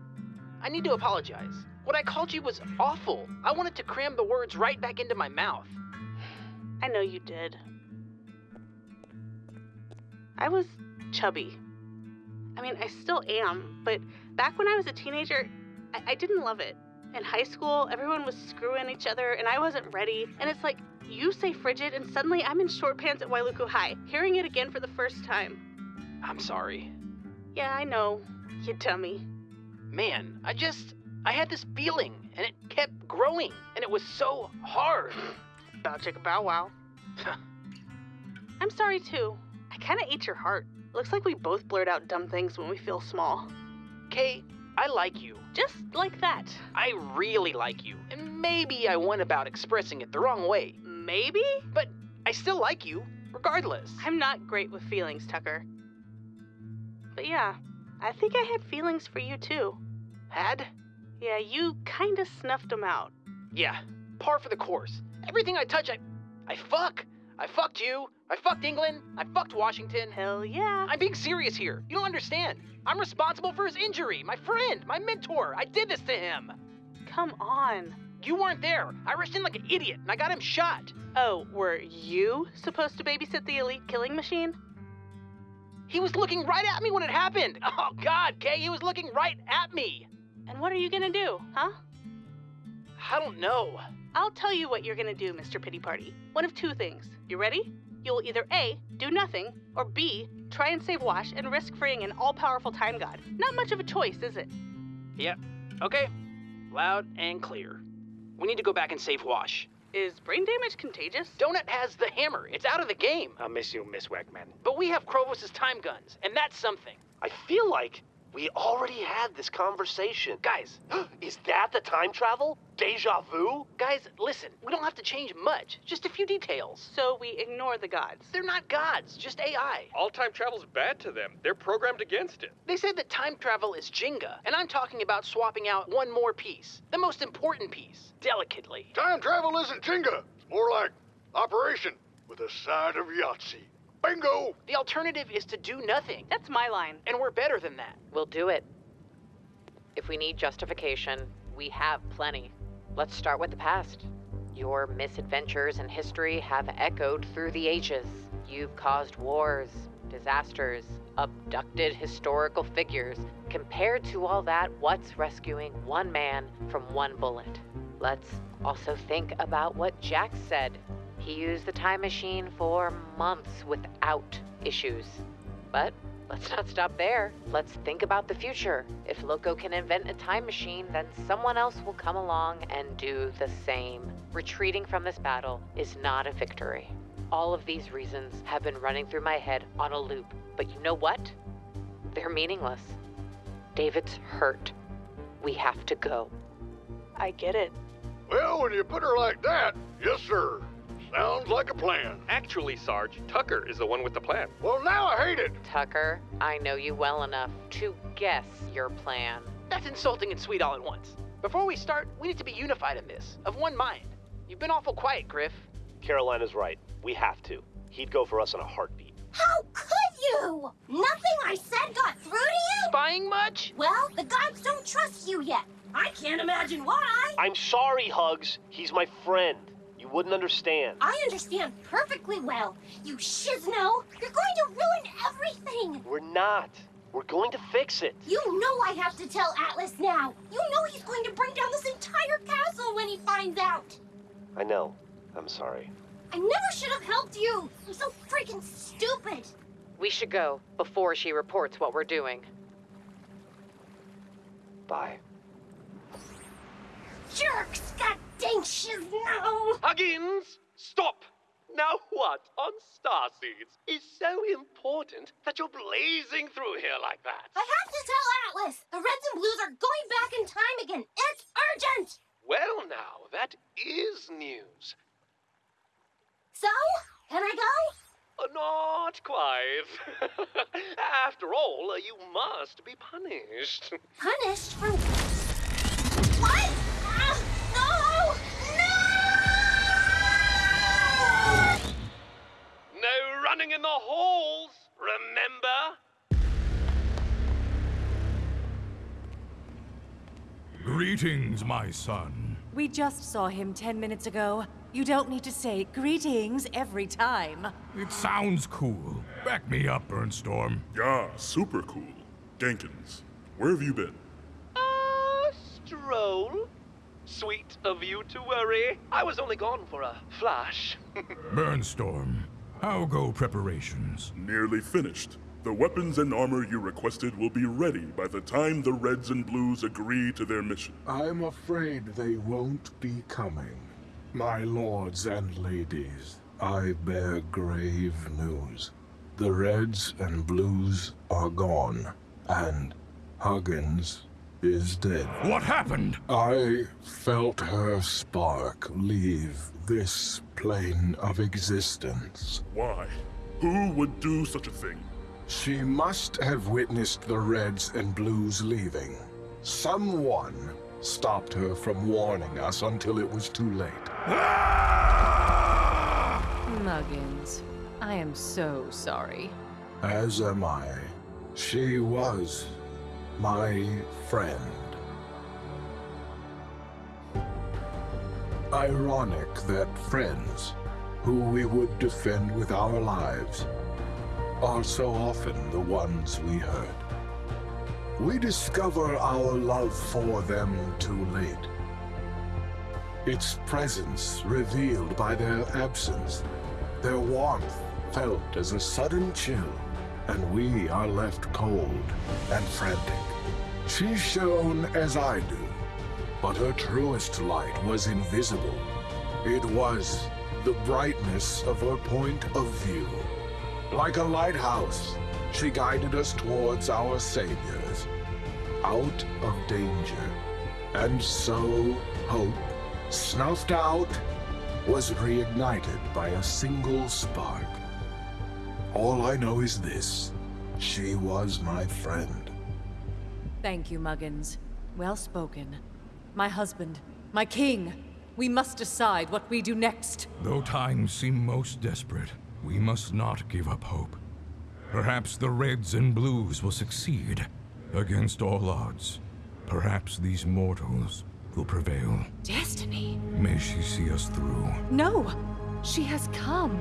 I need to apologize. What I called you was awful. I wanted to cram the words right back into my mouth. [sighs] I know you did. I was chubby. I mean, I still am, but back when I was a teenager, I, I didn't love it. In high school, everyone was screwing each other, and I wasn't ready. And it's like, you say frigid, and suddenly I'm in short pants at Wailuku High, hearing it again for the first time. I'm sorry. Yeah, I know, you dummy. Man, I just. I had this feeling, and it kept growing, and it was so hard. Bow chicka bow wow. [laughs] I'm sorry too. I kinda ate your heart. Looks like we both blurt out dumb things when we feel small. Kay, I like you. Just like that. I really like you. And maybe I went about expressing it the wrong way. Maybe? But I still like you, regardless. I'm not great with feelings, Tucker. But yeah, I think I had feelings for you too. Had? Yeah, you kinda snuffed them out. Yeah, par for the course. Everything I touch, I. I fuck. I fucked you. I fucked England. I fucked Washington. Hell yeah. I'm being serious here. You don't understand. I'm responsible for his injury. My friend, my mentor. I did this to him. Come on. You weren't there. I rushed in like an idiot and I got him shot. Oh, were you supposed to babysit the elite killing machine? He was looking right at me when it happened. [laughs] Oh, God, Kay, he was looking right at me. And what are you gonna do, huh? I don't know. I'll tell you what you're gonna do, Mr. Pity Party. One of two things. You ready? You'll either A, do nothing, or B, try and save Wash and risk freeing an all powerful time god. Not much of a choice, is it? Yep. Okay. Loud and clear. We need to go back and save Wash. Is brain damage contagious? Donut has the hammer. It's out of the game. I miss you, Miss Wackman. But we have Chrovos' time guns, and that's something. I feel like we already had this conversation. Guys, [gasps] is that the time travel? Deja vu? Guys, listen, we don't have to change much, just a few details. So we ignore the gods. They're not gods, just AI. All time travel's bad to them. They're programmed against it. They said that time travel is Jenga, and I'm talking about swapping out one more piece. The most important piece, delicately. Time travel isn't Jenga. It's more like Operation with a side of Yahtzee. Bingo! The alternative is to do nothing. That's my line. And we're better than that. We'll do it. If we need justification, we have plenty. Let's start with the past. Your misadventures in history have echoed through the ages. You've caused wars, disasters, abducted historical figures. Compared to all that, what's rescuing one man from one bullet? Let's also think about what Jax said. He used the time machine for months without issues. But let's not stop there. Let's think about the future. If Locus can invent a time machine, then someone else will come along and do the same. Retreating from this battle is not a victory. All of these reasons have been running through my head on a loop. But you know what? They're meaningless. David's hurt. We have to go. I get it. Well, when you put her like that, yes, sir. Sounds like a plan. Actually, Sarge, Tucker is the one with the plan. Well, now I hate it. Tucker, I know you well enough to guess your plan. That's insulting and sweet all at once. Before we start, we need to be unified in this, of one mind. You've been awful quiet, Grif. Carolina's right. We have to. He'd go for us in a heartbeat. How could you? Nothing I said got through to you? Spying much? Well, the gods don't trust you yet. I can't imagine why. I'm sorry, Hugs. He's my friend. You wouldn't understand. I understand perfectly well. You Shisno, you're going to ruin everything. We're not. We're going to fix it. You know I have to tell Atlas now. You know he's going to bring down this entire castle when he finds out. I know. I'm sorry. I never should have helped you. I'm so freaking stupid. We should go before she reports what we're doing. Bye. Jerks! God dang Shisno! Huggins, stop! Now what on Starseeds is so important that you're blazing through here like that? I have to tell Atlas! The Reds and Blues are going back in time again! It's urgent! Well now, that is news. So? Can I go? Uh, not quite. [laughs] After all, uh, you must be punished. Punished for... What? Ah, no! No running in the halls, remember? Greetings, my son. We just saw him ten minutes ago. You don't need to say greetings every time. It sounds cool. Back me up, Burnstorm. Yeah, super cool. Jenkins, where have you been? A stroll. Sweet of you to worry. I was only gone for a flash. [laughs] Burnstorm, how go preparations? Nearly finished. The weapons and armor you requested will be ready by the time the Reds and Blues agree to their mission. I'm afraid they won't be coming. My lords and ladies, I bear grave news. The Reds and Blues are gone, and Huggins is dead. What happened? I felt her spark leave this plane of existence. Why? Who would do such a thing? She must have witnessed the Reds and Blues leaving. Someone stopped her from warning us until it was too late. Ah! Muggins, I am so sorry. As am I. She was my friend. Ironic that friends, who we would defend with our lives, are so often the ones we hurt. We discover our love for them too late. Its presence revealed by their absence, their warmth felt as a sudden chill, and we are left cold and frantic. She's shown as I do, but her truest light was invisible. It was the brightness of her point of view. Like a lighthouse, she guided us towards our saviors, out of danger. And so, hope, snuffed out, was reignited by a single spark. All I know is this. She was my friend. Thank you, Muggins. Well spoken. My husband, my king. We must decide what we do next. Though times seem most desperate, we must not give up hope. Perhaps the Reds and Blues will succeed. Against all odds, perhaps these mortals will prevail. Destiny? May she see us through. No! She has come.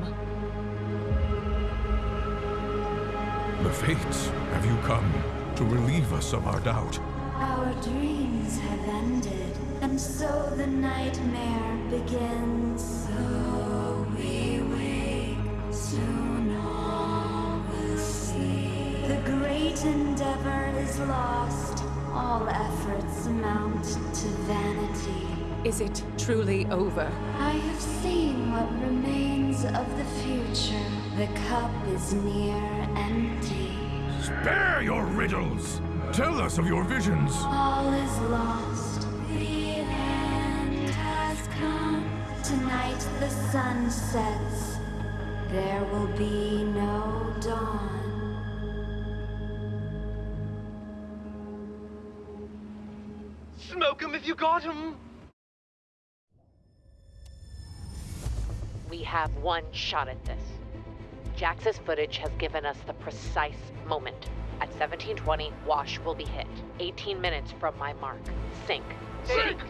The Fates, have you come to relieve us of our doubt? Our dreams have ended, and so the nightmare begins. So we wake, soon all will see. The great endeavor is lost, all efforts amount to vanity. Is it truly over? I have seen what remains of the future. The cup is near empty. Spare your riddles! Tell us of your visions! All is lost. The end has sun sets, there will be no dawn. Smoke 'em if you got 'em. We have one shot at this. Jax's footage has given us the precise moment. At 1720, Wash will be hit. 18 minutes from my mark. Sink. Sink!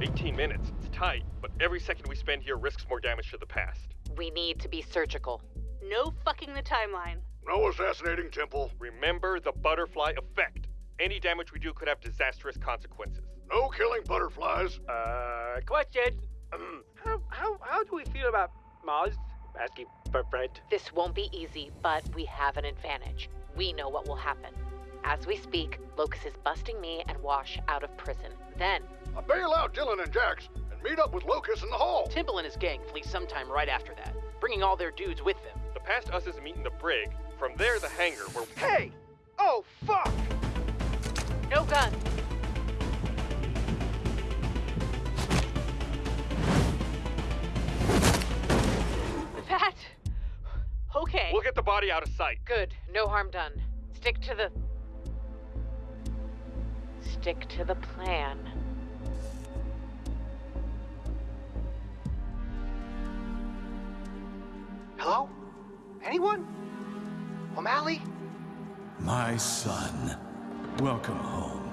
18 minutes. It's tight, but every second we spend here risks more damage to the past. We need to be surgical. No fucking the timeline. No assassinating Temple. Remember the butterfly effect. Any damage we do could have disastrous consequences. No killing butterflies. Uh, question. [clears throat] how, how, how do we feel about Mars? Asking for friend. This won't be easy, but we have an advantage. We know what will happen. As we speak, Locus is busting me and Wash out of prison. Then, I bail out Dylan and Jax and meet up with Locus in the hall. Temple and his gang flee sometime right after that, bringing all their dudes with them. The past us is meeting the brig. From there, the hangar, where. Hey! Oh, fuck! no gun. That. Okay. We'll get the body out of sight. Good. No harm done. Stick to the. Stick to the plan. Hello? Anyone? O'Malley? My son, welcome home.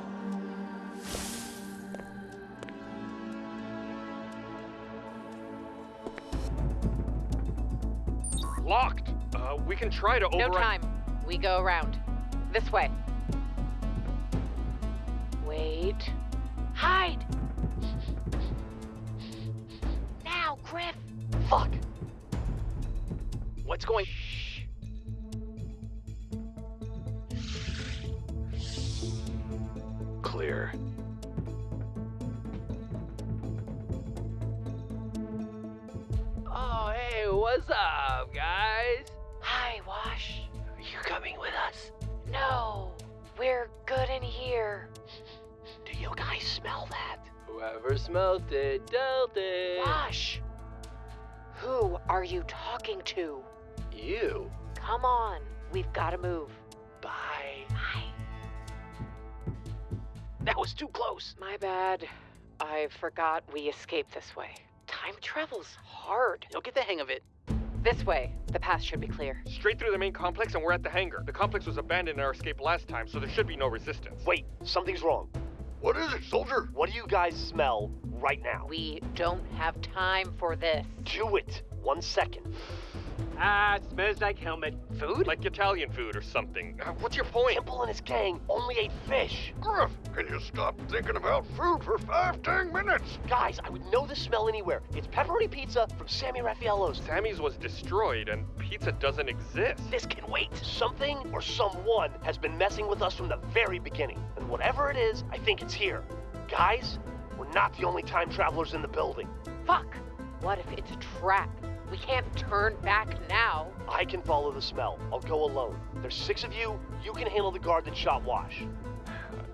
Locked. Uh, we can try to No time. We go around. This way. Wait. Hide! Now, Grif! Fuck! What's going... Clear. Oh, hey, what's up, here. Do you guys smell that? Whoever smelt it, dealt it. Wash! Who are you talking to? You. Come on, we've gotta move. Bye. Bye. That was too close. My bad. I forgot we escaped this way. Time travel's hard. You'll get the hang of it. This way. The path should be clear. Straight through the main complex, and we're at the hangar. The complex was abandoned in our escape last time, so there should be no resistance. Wait, something's wrong. What is it, soldier? What do you guys smell right now? We don't have time for this. Do it. One second. Ah, smells like helmet. Food? Like Italian food or something. Uh, what's your point? Temple and his gang only ate fish. Grif, can you stop thinking about food for five, ten minutes? Guys, I would know this smell anywhere. It's pepperoni pizza from Sammy Raffaello's. Sammy's was destroyed, and pizza doesn't exist. This can wait. Something or someone has been messing with us from the very beginning. And whatever it is, I think it's here. Guys, we're not the only time travelers in the building. Fuck! What if it's a trap? We can't turn back now. I can follow the smell. I'll go alone. There's six of you. You can handle the guard that shot Wash.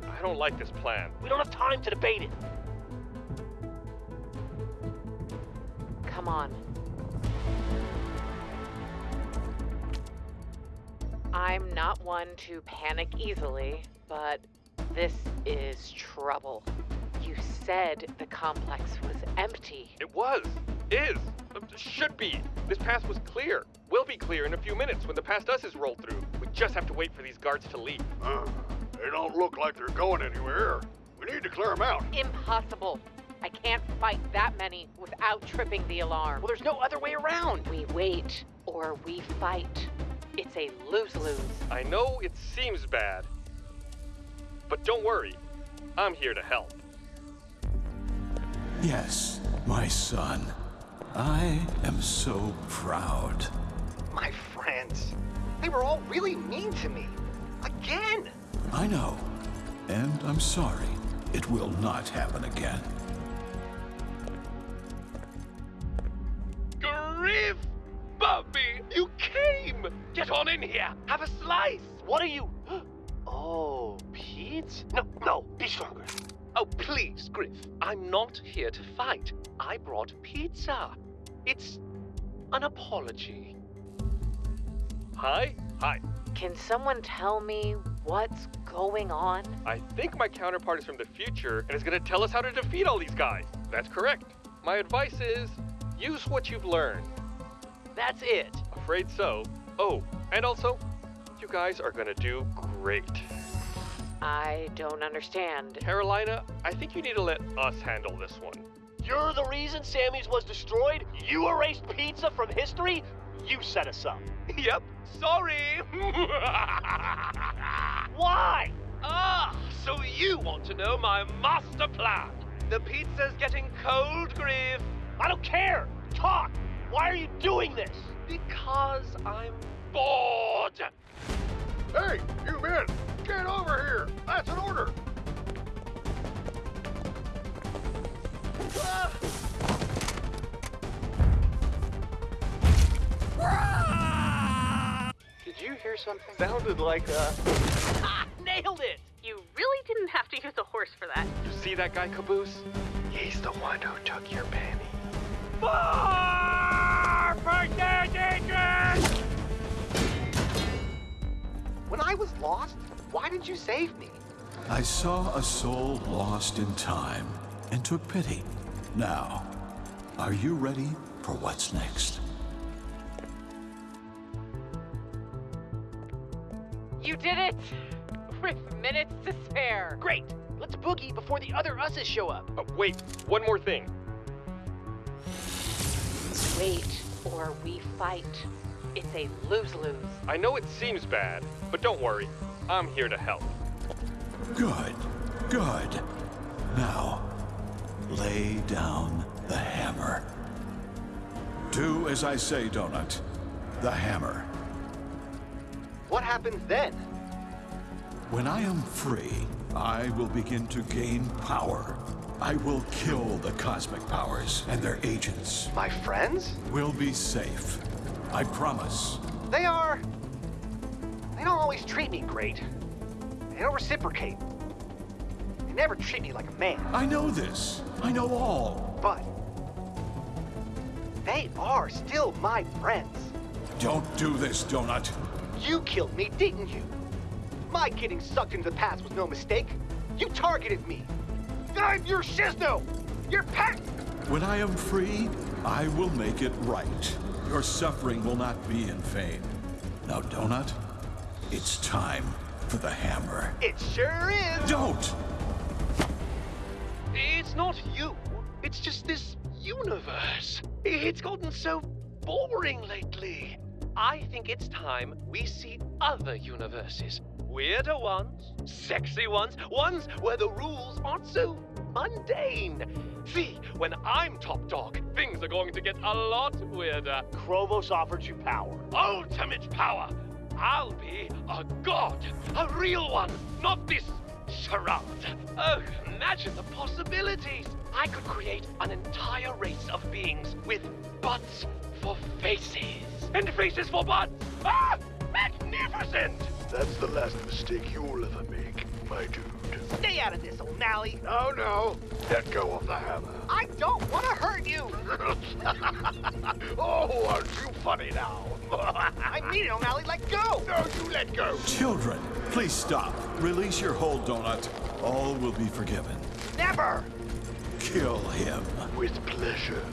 I don't like this plan. We don't have time to debate it. Come on. I'm not one to panic easily, but this is trouble. You said the complex was empty. It was. Is. Uh, Should be. This path was clear. Will be clear in a few minutes when the past us is rolled through. We just have to wait for these guards to leave. Uh, they don't look like they're going anywhere. We need to clear them out. Impossible. I can't fight that many without tripping the alarm. Well, there's no other way around. We wait or we fight. It's a lose lose. I know it seems bad, but don't worry. I'm here to help. Yes, my son. I am so proud. My friends. They were all really mean to me. Again. I know. And I'm sorry. It will not happen again. Pizza. It's an apology. Hi? Hi. Can someone tell me what's going on? I think my counterpart is from the future and is gonna tell us how to defeat all these guys. That's correct. My advice is use what you've learned. That's it. Afraid so. Oh, and also, you guys are gonna do great. I don't understand. Carolina, I think you need to let us handle this one. You're the reason Sammy's was destroyed? You erased pizza from history? You set us up. [laughs] Yep, sorry. [laughs] Why? Ah, so you want to know my master plan? The pizza's getting cold, Grif. I don't care. Talk. Why are you doing this? Because I'm bored. Hey, you men, get over here. That's an order. Did you hear something? Sounded like uh [laughs] Ah, nailed it! You really didn't have to use a horse for that. You see that guy, Caboose? He's the one who took your penny. When I was lost, why did you save me? I saw a soul lost in time and took pity. Now, are you ready for what's next? You did it! With minutes to spare. Great. Let's boogie before the other us's show up. Uh, wait, one more thing. Wait, or we fight. It's a lose-lose. I know it seems bad, but don't worry. I'm here to help. Good, good. Now, lay down the hammer. Do as I say, Donut. The hammer. What happens then? When I am free, I will begin to gain power. I will kill the cosmic powers and their agents. My friends? We'll be safe. I promise. They are. They don't always treat me great. They don't reciprocate. They never treat me like a man. I know this. I know all. But. They are still my friends. Don't do this, Donut. You killed me, didn't you? My getting sucked into the past was no mistake. You targeted me. I'm your Shisno! Your pet! When I am free, I will make it right. Your suffering will not be in vain. Now, Donut, it's time for the hammer. It sure is! Don't! It's not you. It's just this universe. It's gotten so boring lately. I think it's time we see other universes. Weirder ones, sexy ones, ones where the rules aren't so mundane. See, when I'm top dog, things are going to get a lot weirder. Chrovos offered you power. Ultimate power. I'll be a god, a real one, not this charade. Oh, imagine the possibilities. I could create an entire race of beings with butts for faces and faces for butts. Ah, magnificent! That's the last mistake you'll ever make, my dude. Stay out of this, O'Malley. No, no. Let go of the hammer. I don't want to hurt you. [laughs] oh, aren't you funny now? [laughs] I mean it, O'Malley. Let go. No, you let go. Children, please stop. Release your hold, Donut. All will be forgiven. Never. Kill him. With pleasure.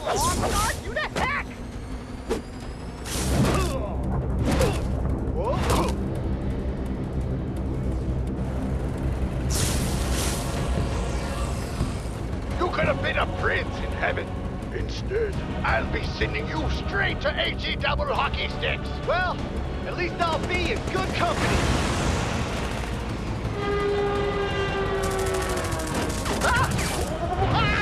Oh, God, you the heck! You could have been a prince in heaven. Instead, I'll be sending you straight to HE double hockey sticks. Well, at least I'll be in good company. Ah! Ah!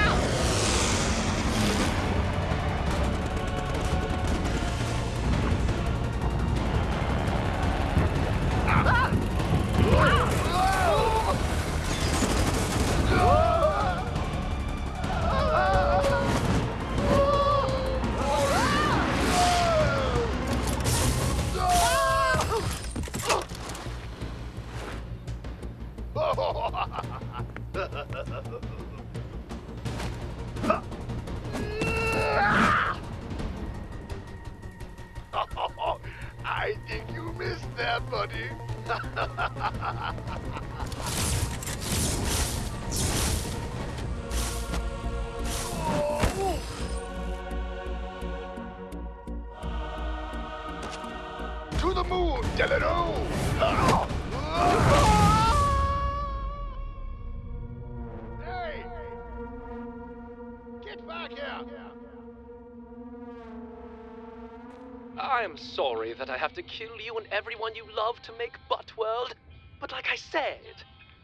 I am sorry that I have to kill you and everyone you love to make Butt World, but like I said,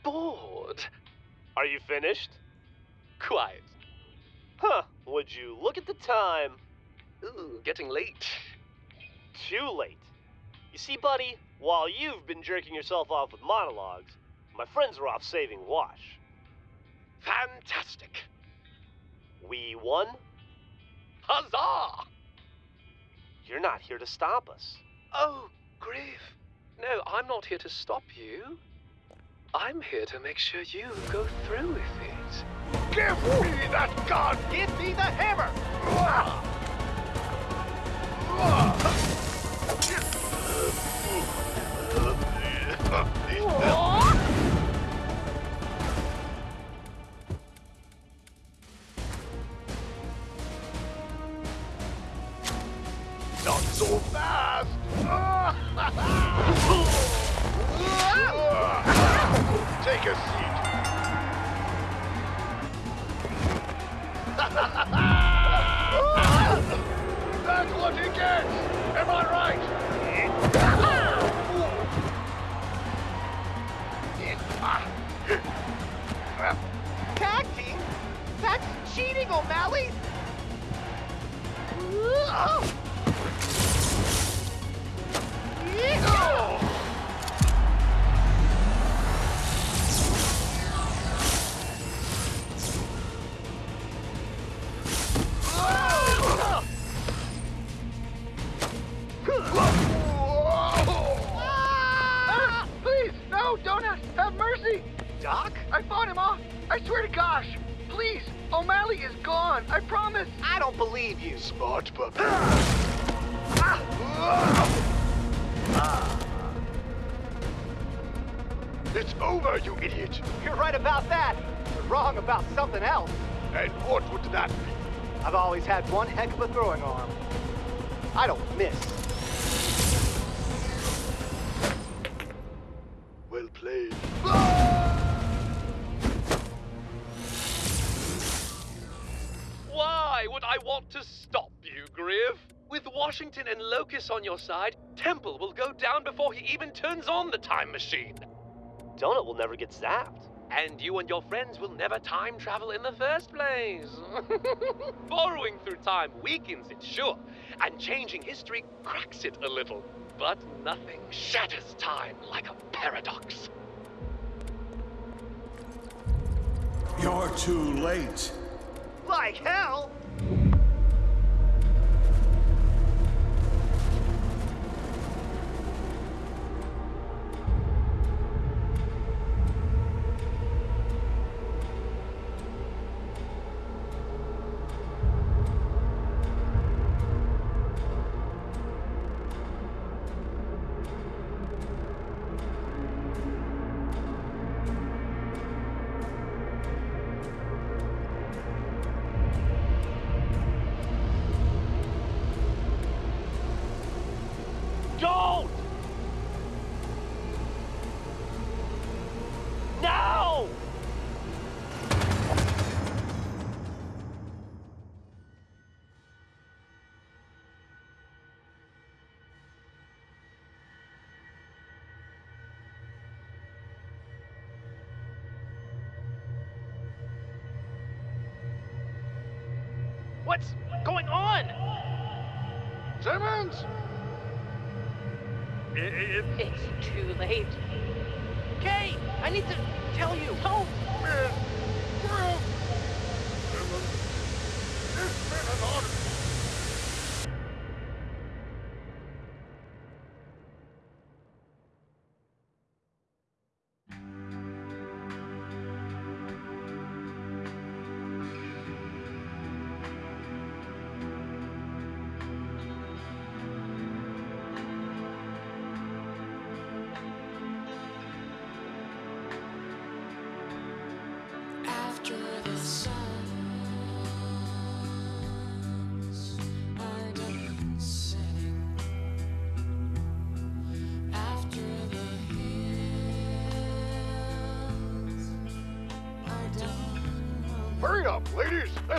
bored. Are you finished? Quiet. Huh, would you look at the time? Ooh, getting late. Too late. You see, buddy, while you've been jerking yourself off with monologues, my friends are off saving Wash. Fantastic. We won? Huzzah! You're not here to stop us. Oh, Grif. No, I'm not here to stop you. I'm here to make sure you go through with it. Give me that gun! Give me the hammer! Take a seat. That's what he gets! Am I right? Tag team? That's cheating, O'Malley! Ah, your side, Temple will go down before he even turns on the time machine. Donut will never get zapped. And you and your friends will never time travel in the first place. [laughs] Borrowing through time weakens it, sure, and changing history cracks it a little. But nothing shatters time like a paradox. You're too late. Like hell! It's too late. Kay, I need to tell you. Help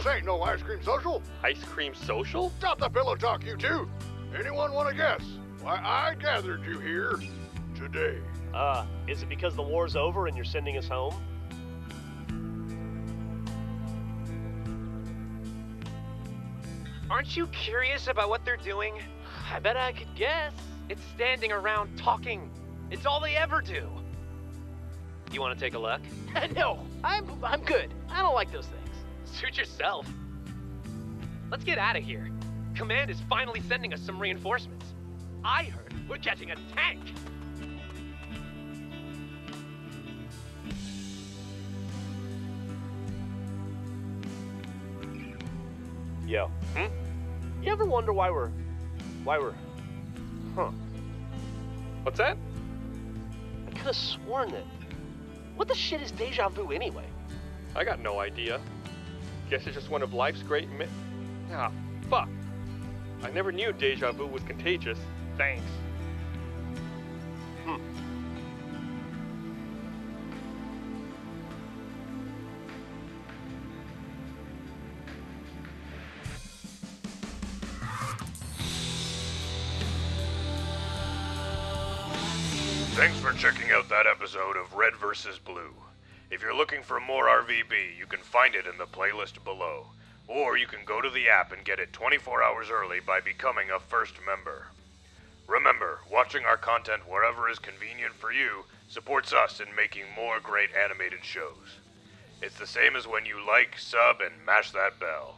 This ain't no ice cream social. Ice cream social? Stop the pillow talk, you two. Anyone want to guess why I gathered you here today? Uh, is it because the war's over and you're sending us home? Aren't you curious about what they're doing? I bet I could guess. It's standing around talking. It's all they ever do. You want to take a look? [laughs] no, I'm I'm good. I don't like those things. Suit yourself. Let's get out of here. Command is finally sending us some reinforcements. I heard we're getting a tank. Yo. Hmm? You ever wonder why we're. why we're. Huh. What's that? I could have sworn that. What the shit is deja vu anyway? I got no idea. Guess it's just one of life's great mi- Ah, fuck. I never knew deja vu was contagious. Thanks. Hmm. Thanks for checking out that episode of Red vs. Blue. If you're looking for more RVB, you can find it in the playlist below. Or you can go to the app and get it 24 hours early by becoming a first member. Remember, watching our content wherever is convenient for you supports us in making more great animated shows. It's the same as when you like, sub, and mash that bell.